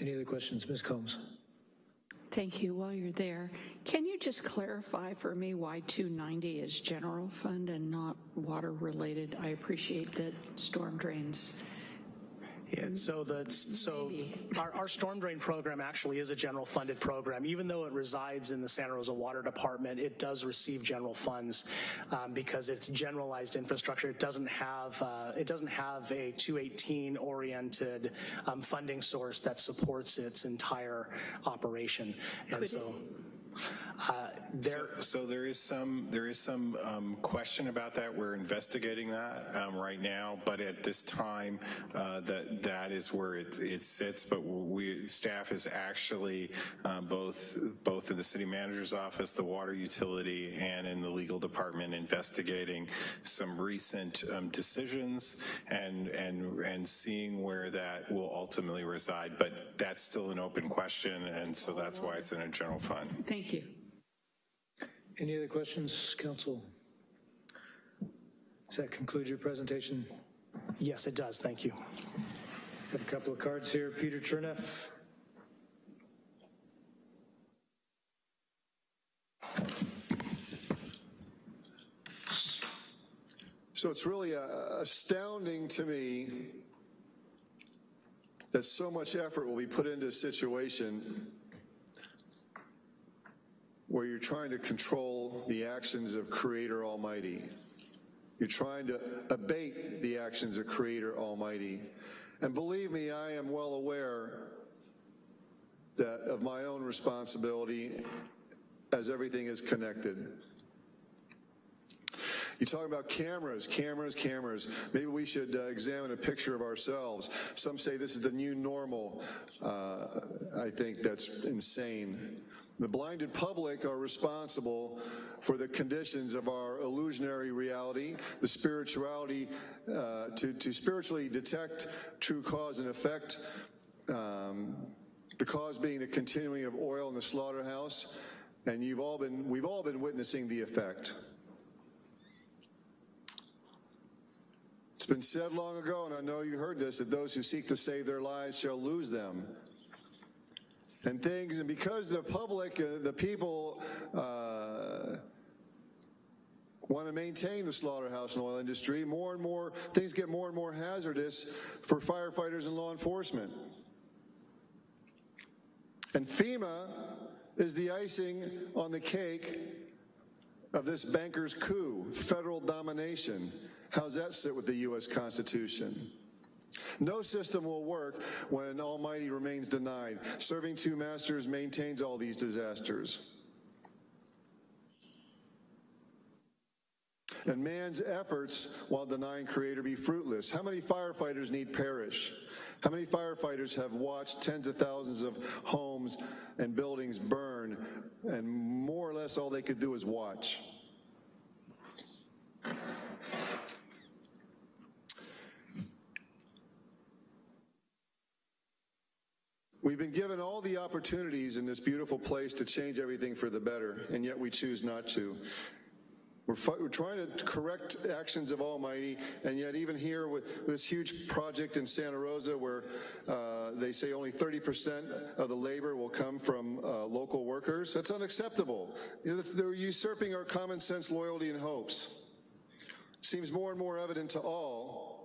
Any other questions? Ms. Combs? Thank you. While you're there, can you just clarify for me why 290 is general fund and not water related? I appreciate that storm drains. Yeah, so the, so our, our storm drain program actually is a general funded program. Even though it resides in the Santa Rosa Water Department, it does receive general funds um, because it's generalized infrastructure. It doesn't have, uh, it doesn't have a 218 oriented um, funding source that supports its entire operation. And so. Uh, there, so, so, there is some there is some um, question about that. We're investigating that um, right now, but at this time, uh, that that is where it it sits. But we staff is actually um, both both in the city manager's office, the water utility, and in the legal department investigating some recent um, decisions and and and seeing where that will ultimately reside. But that's still an open question, and so that's why it's in a general fund. Thank you. Any other questions, council? Does that conclude your presentation? Yes, it does. Thank you. Have a couple of cards here. Peter Chernoff. So it's really uh, astounding to me that so much effort will be put into a situation where you're trying to control the actions of Creator Almighty. You're trying to abate the actions of Creator Almighty. And believe me, I am well aware that of my own responsibility as everything is connected. You talk about cameras, cameras, cameras. Maybe we should uh, examine a picture of ourselves. Some say this is the new normal. Uh, I think that's insane. The blinded public are responsible for the conditions of our illusionary reality, the spirituality, uh, to, to spiritually detect true cause and effect, um, the cause being the continuing of oil in the slaughterhouse, and you've all been, we've all been witnessing the effect. It's been said long ago, and I know you heard this, that those who seek to save their lives shall lose them and things. And because the public, uh, the people, uh, want to maintain the slaughterhouse and oil industry, more and more things get more and more hazardous for firefighters and law enforcement. And FEMA is the icing on the cake of this banker's coup, federal domination. How's that sit with the U.S. Constitution? No system will work when Almighty remains denied. Serving two masters maintains all these disasters. And man's efforts while denying Creator be fruitless. How many firefighters need perish? How many firefighters have watched tens of thousands of homes and buildings burn and more or less all they could do is watch? We've been given all the opportunities in this beautiful place to change everything for the better, and yet we choose not to. We're, we're, trying to correct actions of Almighty, and yet even here with this huge project in Santa Rosa where uh, they say only 30% of the labor will come from uh, local workers, that's unacceptable. They're usurping our common sense loyalty and hopes. Seems more and more evident to all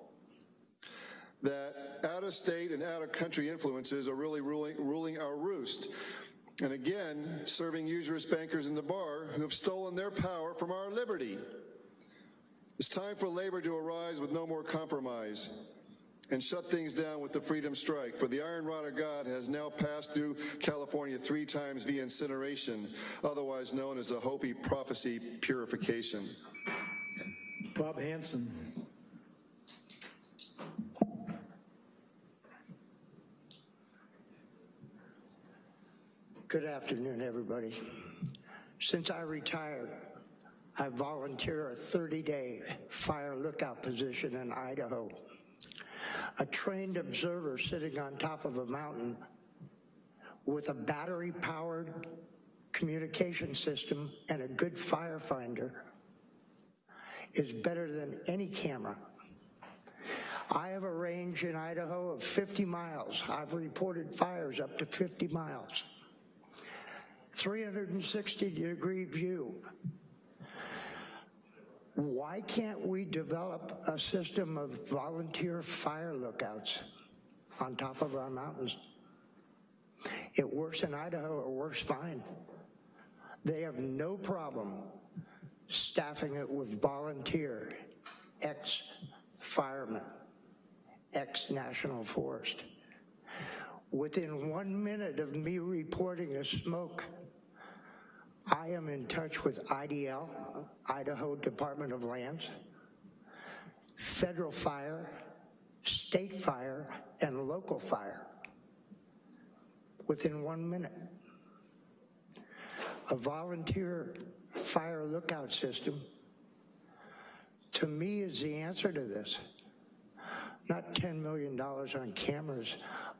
out-of-state and out-of-country influences are really ruling, ruling our roost. And again, serving usurious bankers in the bar who have stolen their power from our liberty. It's time for labor to arise with no more compromise and shut things down with the freedom strike. For the iron rod of God has now passed through California three times via incineration, otherwise known as the Hopi prophecy purification. Bob Hanson. Good afternoon, everybody. Since I retired, I volunteer a 30-day fire lookout position in Idaho. A trained observer sitting on top of a mountain with a battery-powered communication system and a good firefinder is better than any camera. I have a range in Idaho of 50 miles. I've reported fires up to 50 miles. 360 degree view. Why can't we develop a system of volunteer fire lookouts on top of our mountains? It works in Idaho, it works fine. They have no problem staffing it with volunteer, ex-firemen, ex-National Forest. Within one minute of me reporting a smoke, I am in touch with IDL, uh, Idaho Department of Lands, federal fire, state fire, and local fire within one minute. A volunteer fire lookout system, to me, is the answer to this. Not $10 million on cameras,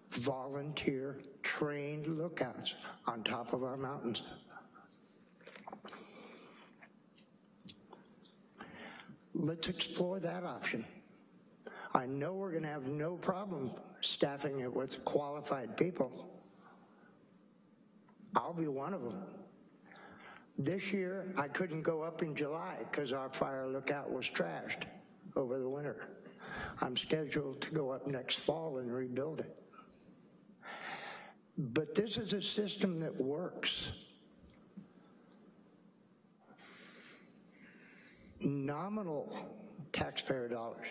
volunteer trained lookouts on top of our mountains. Let's explore that option. I know we're going to have no problem staffing it with qualified people. I'll be one of them. This year, I couldn't go up in July because our fire lookout was trashed over the winter. I'm scheduled to go up next fall and rebuild it. But this is a system that works. Nominal taxpayer dollars.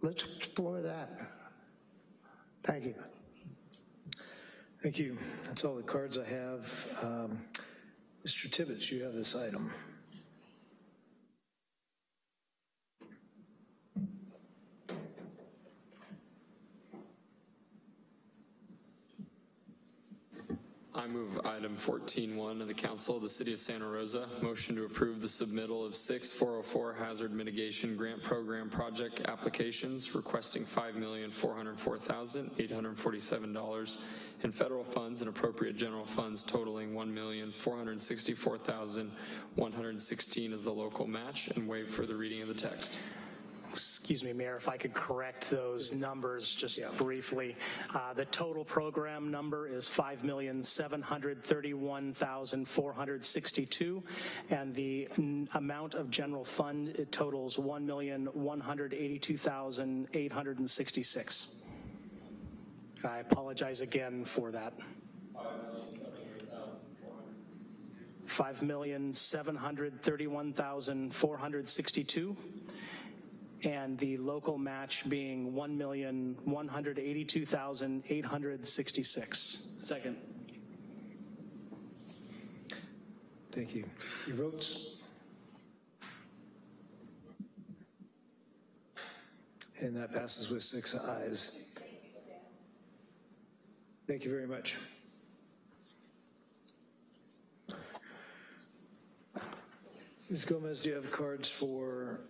Let's explore that. Thank you. Thank you. That's all the cards I have. Um, Mr. Tibbetts, you have this item. I move item 14.1 of the Council of the City of Santa Rosa. Motion to approve the submittal of six 404 hazard mitigation grant program project applications requesting $5,404,847 in federal funds and appropriate general funds totaling $1,464,116 as the local match and waive for the reading of the text. Excuse me, Mayor, if I could correct those numbers just briefly. Uh, The total program number is 5,731,462, and the n- amount of general fund, it totals 1,182,866. I apologize again for that. $5,731,462 and the local match being 1,182,866. Second. Thank you. Your votes? And that passes with six ayes. Thank you very much. Ms. Gomez, do you have cards for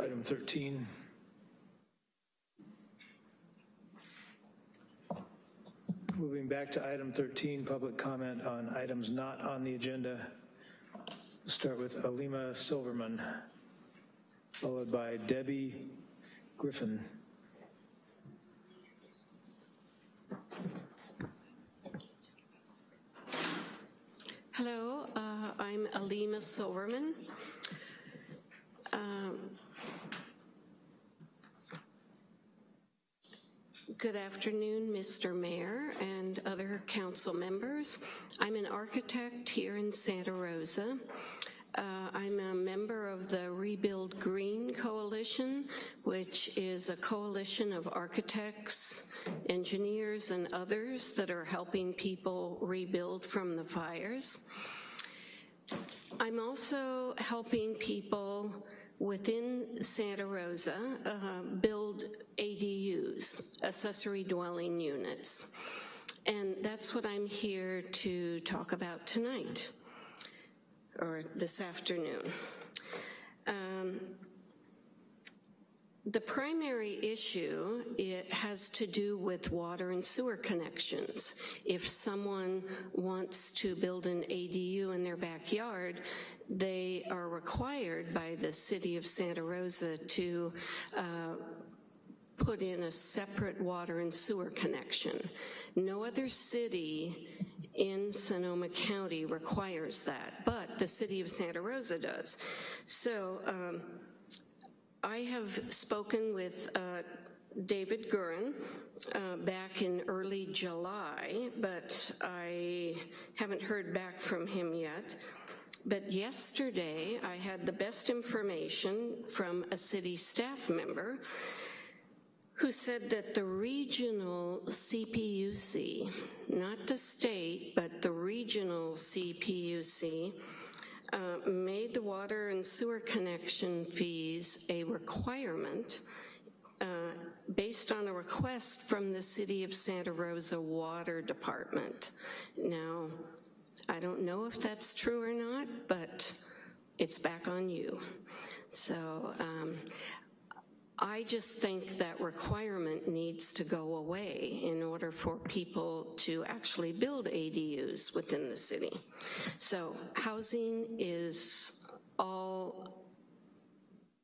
item 13? Moving back to item 13, public comment on items not on the agenda. We'll start with Alima Silverman, followed by Debbie Griffin. Hello, uh, I'm Alima Silverman. Um, Good afternoon, Mr. Mayor and other council members. I'm an architect here in Santa Rosa. Uh, I'm a member of the Rebuild Green Coalition, which is a coalition of architects, engineers, and others that are helping people rebuild from the fires. I'm also helping people within Santa Rosa uh, build ADUs, accessory dwelling units. And that's what I'm here to talk about tonight. or this afternoon. Um, the primary issue it has to do with water and sewer connections. If someone wants to build an ADU in their backyard, they are required by the city of Santa Rosa to uh, put in a separate water and sewer connection. No other city in Sonoma County requires that, but the city of Santa Rosa does. So um, I have spoken with uh, David Guhin uh, back in early July, but I haven't heard back from him yet. But yesterday, I had the best information from a city staff member who said that the regional CPUC, not the state, but the regional CPUC, uh, made the water and sewer connection fees a requirement uh, based on a request from the City of Santa Rosa Water Department. Now, I don't know if that's true or not, but it's back on you. So um, I just think that requirement needs to go away in order for people to actually build ADUs within the city. So housing is all,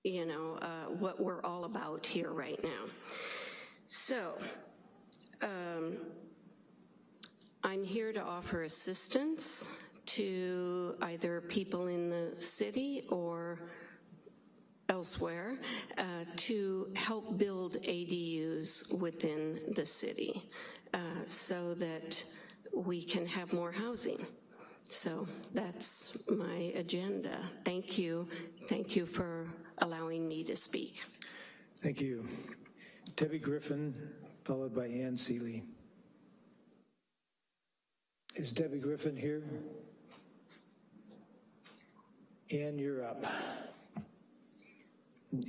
you know, uh, what we're all about here right now. So, um, I'm here to offer assistance to either people in the city or elsewhere uh, to help build ADUs within the city uh, so that we can have more housing. So that's my agenda. Thank you. Thank you for allowing me to speak. Thank you. Debbie Griffin, followed by Ann Seeley. Is Debbie Griffin here? Ann, you're up.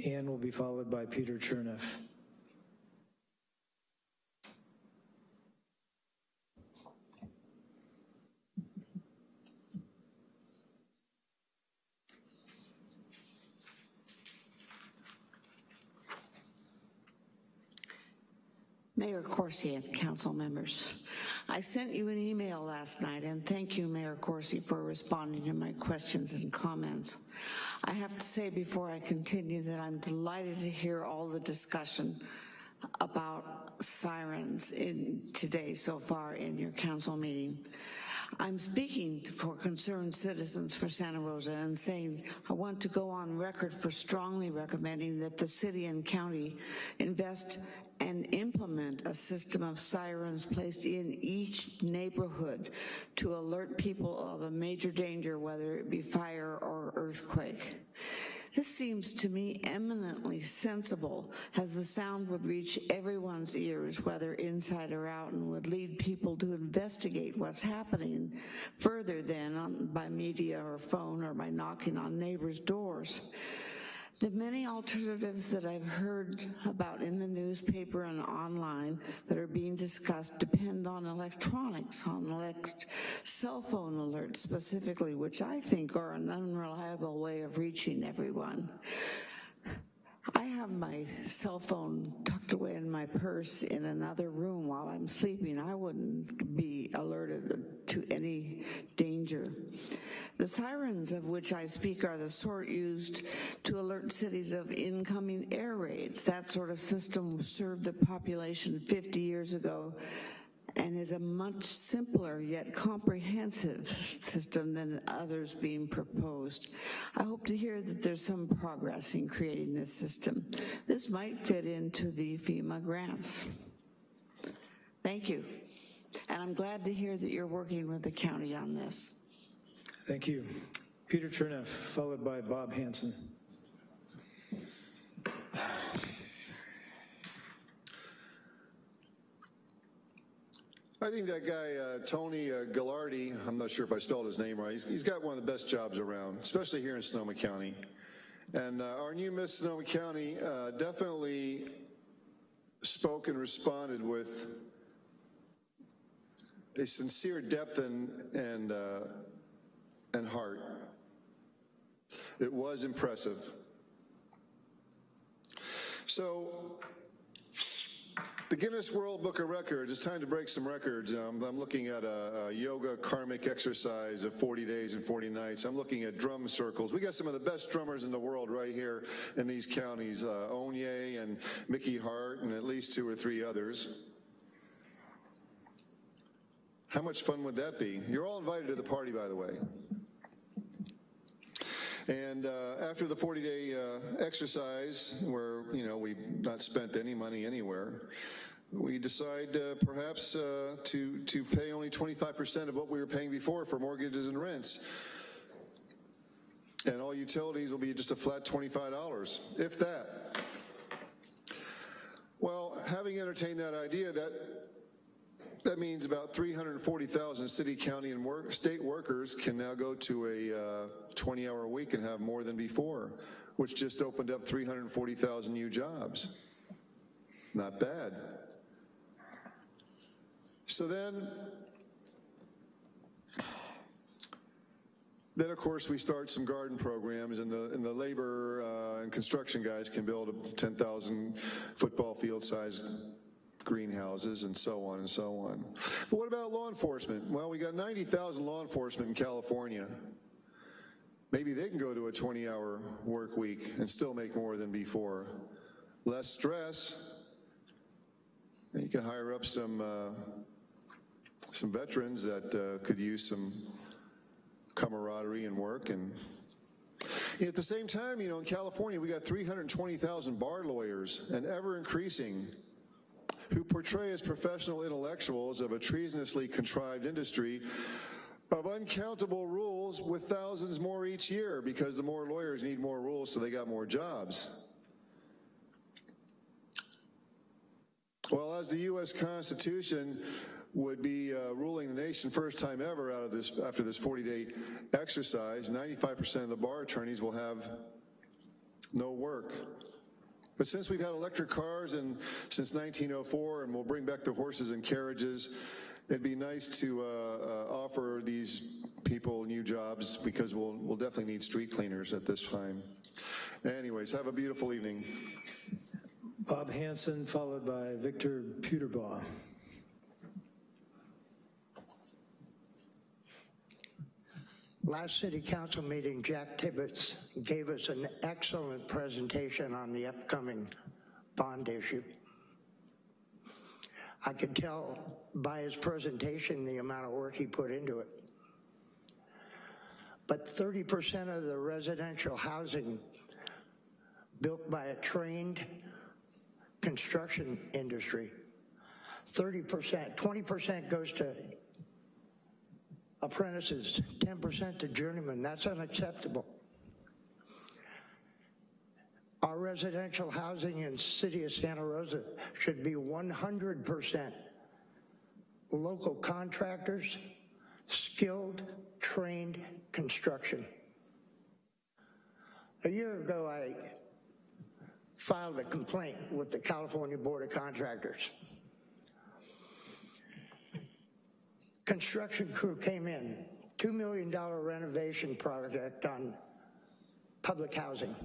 Ann will be followed by Peter Chernoff. Mayor Coursey and council members, I sent you an email last night and thank you, Mayor Coursey, for responding to my questions and comments. I have to say before I continue that I'm delighted to hear all the discussion about sirens in today so far in your council meeting. I'm speaking for concerned citizens for Santa Rosa and saying I want to go on record for strongly recommending that the city and county invest and implement a system of sirens placed in each neighborhood to alert people of a major danger, whether it be fire or earthquake. This seems to me eminently sensible as the sound would reach everyone's ears, whether inside or out, and would lead people to investigate what's happening further than by media or phone or by knocking on neighbors' doors. The many alternatives that I've heard about in the newspaper and online that are being discussed depend on electronics, on elect cell phone alerts specifically, which I think are an unreliable way of reaching everyone. I have my cell phone tucked away in my purse in another room while I'm sleeping. I wouldn't be alerted to any danger. The sirens of which I speak are the sort used to alert cities of incoming air raids. That sort of system served the population 50 years ago and is a much simpler yet comprehensive system than others being proposed. I hope to hear that there's some progress in creating this system. This might fit into the FEMA grants. Thank you. And I'm glad to hear that you're working with the county on this. Thank you. Peter Chernoff, followed by Bob Hanson. I think that guy, uh, Tony uh, Gallardi, I'm not sure if I spelled his name right, he's, he's got one of the best jobs around, especially here in Sonoma County. And uh, our new Miss Sonoma County uh, definitely spoke and responded with a sincere depth and, and, uh, and heart. It was impressive. So, the Guinness World Book of Records, it's time to break some records. Um, I'm looking at a, a, yoga karmic exercise of 40 days and 40 nights. I'm looking at drum circles. We got some of the best drummers in the world right here in these counties, uh, Onye and Mickey Hart and at least two or three others. How much fun would that be? You're all invited to the party, by the way. And uh, after the 40-day uh, exercise, where you know we've not spent any money anywhere, we decide uh, perhaps uh, to to pay only 25% of what we were paying before for mortgages and rents. And all utilities will be just a flat $25, if that. Well, having entertained that idea, that that means about 340,000 city, county, and work, state workers can now go to a 20-hour uh, week and have more than before, which just opened up 340,000 new jobs. Not bad. So then, then of course we start some garden programs and the, and the labor uh, and construction guys can build a 10,000 football field size greenhouses and so on and so on. But what about law enforcement? Well, we got 90,000 law enforcement in California. Maybe they can go to a 20-hour work week and still make more than before. Less stress. And you can hire up some uh, some veterans that uh, could use some camaraderie and work and at the same time, you know, in California, we got 320,000 bar lawyers and ever increasing who portray as professional intellectuals of a treasonously contrived industry of uncountable rules with thousands more each year because the more lawyers need more rules so they got more jobs. Well, as the U.S. Constitution would be uh, ruling the nation first time ever out of this after this 40-day exercise, 95% of the bar attorneys will have no work. But since we've had electric cars and since 1904 and we'll bring back the horses and carriages, it'd be nice to uh, uh, offer these people new jobs because we'll, we'll definitely need street cleaners at this time. Anyways, have a beautiful evening. Bob Hanson, followed by Victor Puterbaugh. Last city council meeting, Jack Tibbetts gave us an excellent presentation on the upcoming bond issue. I could tell by his presentation the amount of work he put into it. But 30% of the residential housing built by a trained construction industry, 30%, 20% goes to apprentices, 10% to journeymen. That's unacceptable. Our residential housing in city of Santa Rosa should be 100% local contractors, skilled, trained construction. A year ago, I filed a complaint with the California Board of Contractors. Construction crew came in, $2 million renovation project on public housing.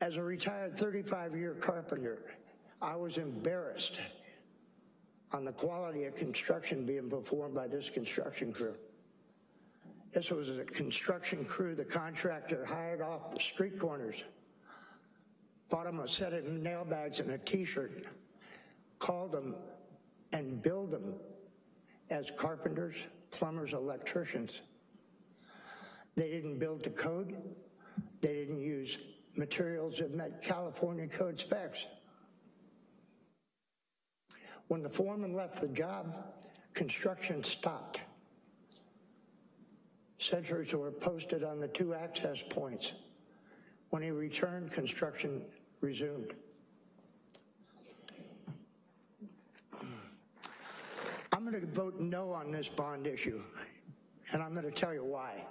As a retired 35-year carpenter, I was embarrassed on the quality of construction being performed by this construction crew. This was a construction crew the contractor hired off the street corners, bought them a set of nail bags and a t-shirt, called them and build them as carpenters, plumbers, electricians. They didn't build to code. They didn't use materials that met California code specs. When the foreman left the job, construction stopped. Sentries were posted on the two access points. When he returned, construction resumed. I'm to vote no on this bond issue, and I'm going to tell you why.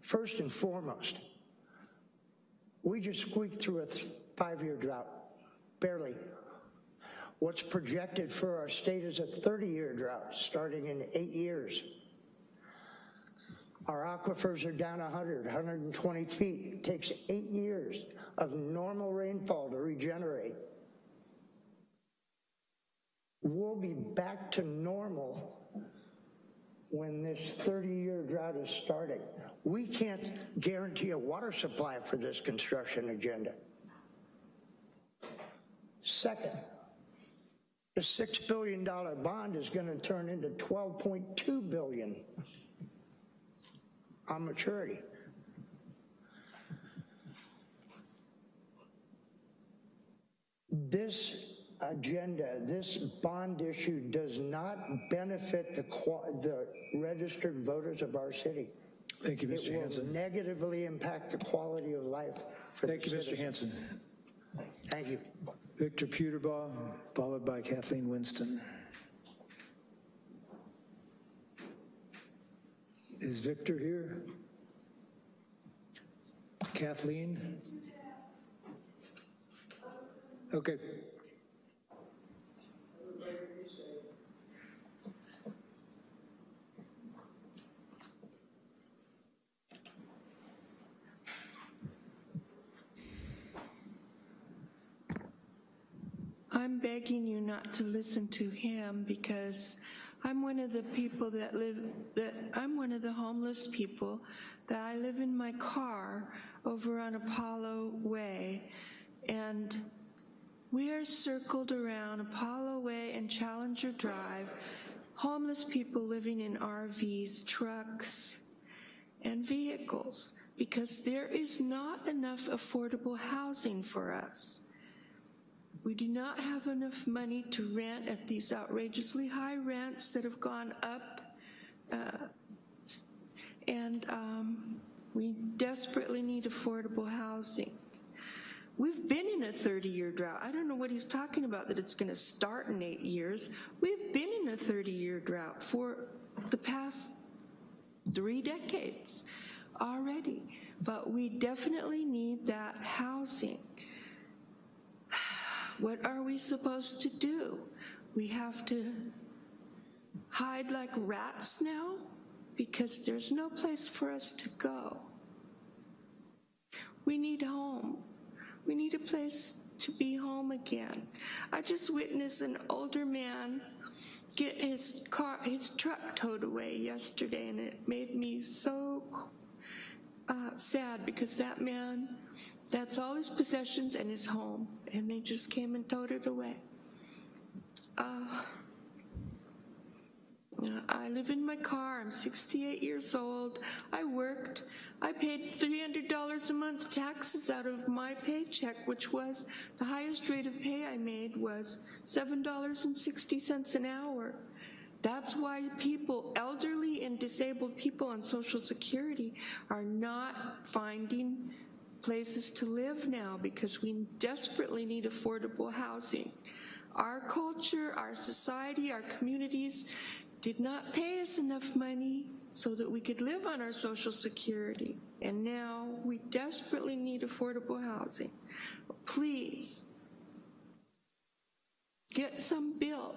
First and foremost, we just squeaked through a five-year drought, barely. What's projected for our state is a 30-year drought, starting in eight years. Our aquifers are down 100, 120 feet. It takes eight years of normal rainfall to regenerate. We'll be back to normal when this 30-year drought is starting. We can't guarantee a water supply for this construction agenda. Second, the $6 billion bond is going to turn into 12.2 billion on maturity. This agenda, this bond issue does not benefit the, the registered voters of our city. Thank you, Mr. It will Hanson. negatively impact the quality of life for Thank you, Mr. citizens. Hanson. Thank you. Victor Puterbaugh, followed by Kathleen Winston. Is Victor here? Kathleen? Okay. I'm begging you not to listen to him because I'm one of the people that live, that I'm one of the homeless people that I live in my car over on Apollo Way and we are circled around Apollo Way and Challenger Drive, homeless people living in RVs, trucks, and vehicles because there is not enough affordable housing for us. We do not have enough money to rent at these outrageously high rents that have gone up. Uh, and um, we desperately need affordable housing. We've been in a 30-year drought. I don't know what he's talking about, that it's gonna start in eight years. We've been in a 30-year drought for the past three decades already, but we definitely need that housing. What are we supposed to do? We have to hide like rats now because there's no place for us to go. We need home. We need a place to be home again. I just witnessed an older man get his car, his truck towed away yesterday and it made me so uh, sad because that man, that's all his possessions and his home and they just came and towed it away. Uh, I live in my car, I'm 68 years old, I worked, I paid $300 a month taxes out of my paycheck, which was the highest rate of pay I made was $7.60 an hour. That's why people, elderly and disabled people on Social Security are not finding places to live now because we desperately need affordable housing. Our culture, our society, our communities did not pay us enough money so that we could live on our Social Security. And now we desperately need affordable housing. Please, get some built.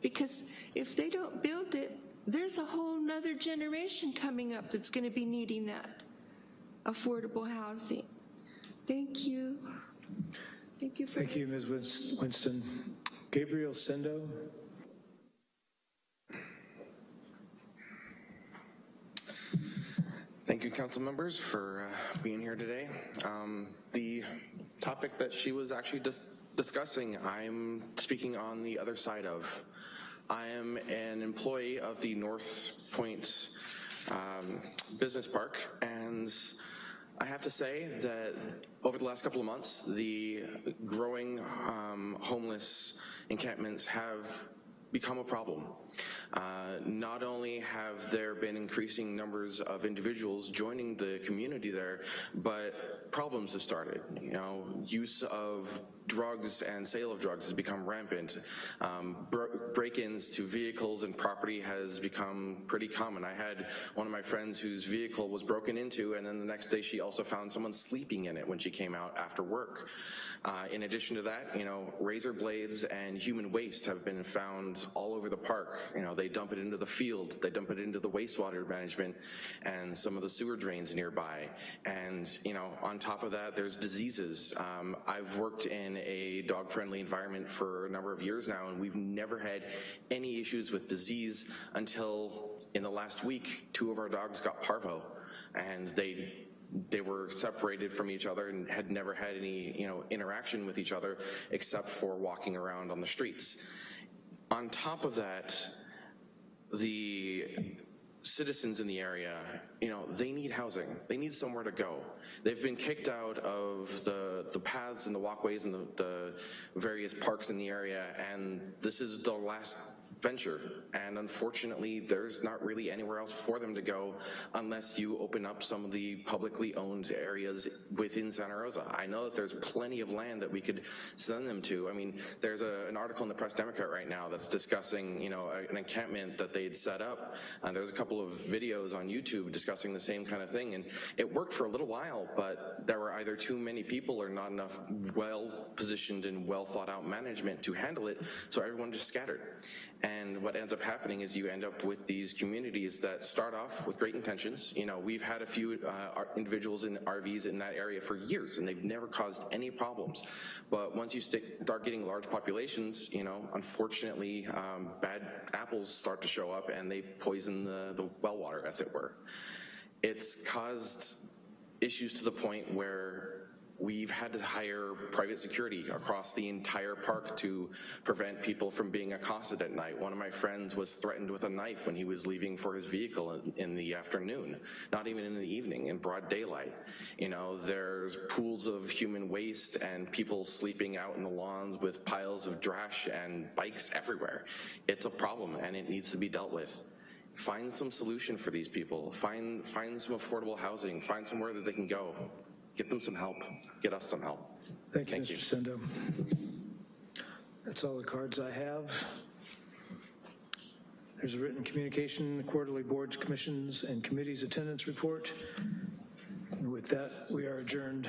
Because if they don't build it, there's a whole nother generation coming up that's gonna be needing that affordable housing. Thank you. Thank you for Thank you, Ms. Winston. Gabriel Sendo? Thank you, council members, for uh, being here today. Um, the topic that she was actually dis discussing, I'm speaking on the other side of. I am an employee of the North Point um, Business Park, and I have to say that over the last couple of months, the growing um, homeless encampments have become a problem. Uh, not only have there been increasing numbers of individuals joining the community there, but problems have started. You know, use of drugs and sale of drugs has become rampant. Um, Break-ins to vehicles and property has become pretty common. I had one of my friends whose vehicle was broken into and then the next day she also found someone sleeping in it when she came out after work. Uh, in addition to that, you know, razor blades and human waste have been found all over the park. You know, they dump it into the field, they dump it into the wastewater management and some of the sewer drains nearby. And, you know, on top of that, there's diseases. Um, I've worked in a dog-friendly environment for a number of years now, and we've never had any issues with disease until in the last week, two of our dogs got parvo, and they they were separated from each other and had never had any you know interaction with each other except for walking around on the streets. On top of that, the citizens in the area, you know, they need housing. They need somewhere to go. They've been kicked out of the, the paths and the walkways and the, the various parks in the area, and this is the last venture. And unfortunately, there's not really anywhere else for them to go unless you open up some of the publicly owned areas within Santa Rosa. I know that there's plenty of land that we could send them to. I mean, there's a, an article in the Press Democrat right now that's discussing, you know, an encampment that they'd set up. Uh, there's a couple of videos on YouTube discussing the same kind of thing, and it worked for a little while, but there were either too many people or not enough well-positioned and well-thought-out management to handle it, so everyone just scattered. And what ends up happening is you end up with these communities that start off with great intentions. You know, we've had a few uh, individuals in RVs in that area for years and they've never caused any problems. But once you start getting large populations, you know, unfortunately, um, bad apples start to show up and they poison the, the well water, as it were. It's caused issues to the point where We've had to hire private security across the entire park to prevent people from being accosted at night. One of my friends was threatened with a knife when he was leaving for his vehicle in, in the afternoon, not even in the evening, in broad daylight. You know, there's pools of human waste and people sleeping out in the lawns with piles of trash and bikes everywhere. It's a problem and it needs to be dealt with find some solution for these people. Find find some affordable housing. Find somewhere that they can go. Get them some help. Get us some help. Thank you, Thank Mr. you. Sendo. That's all the cards I have. There's a written communication, the quarterly boards, commissions, and committees attendance report. And with that, we are adjourned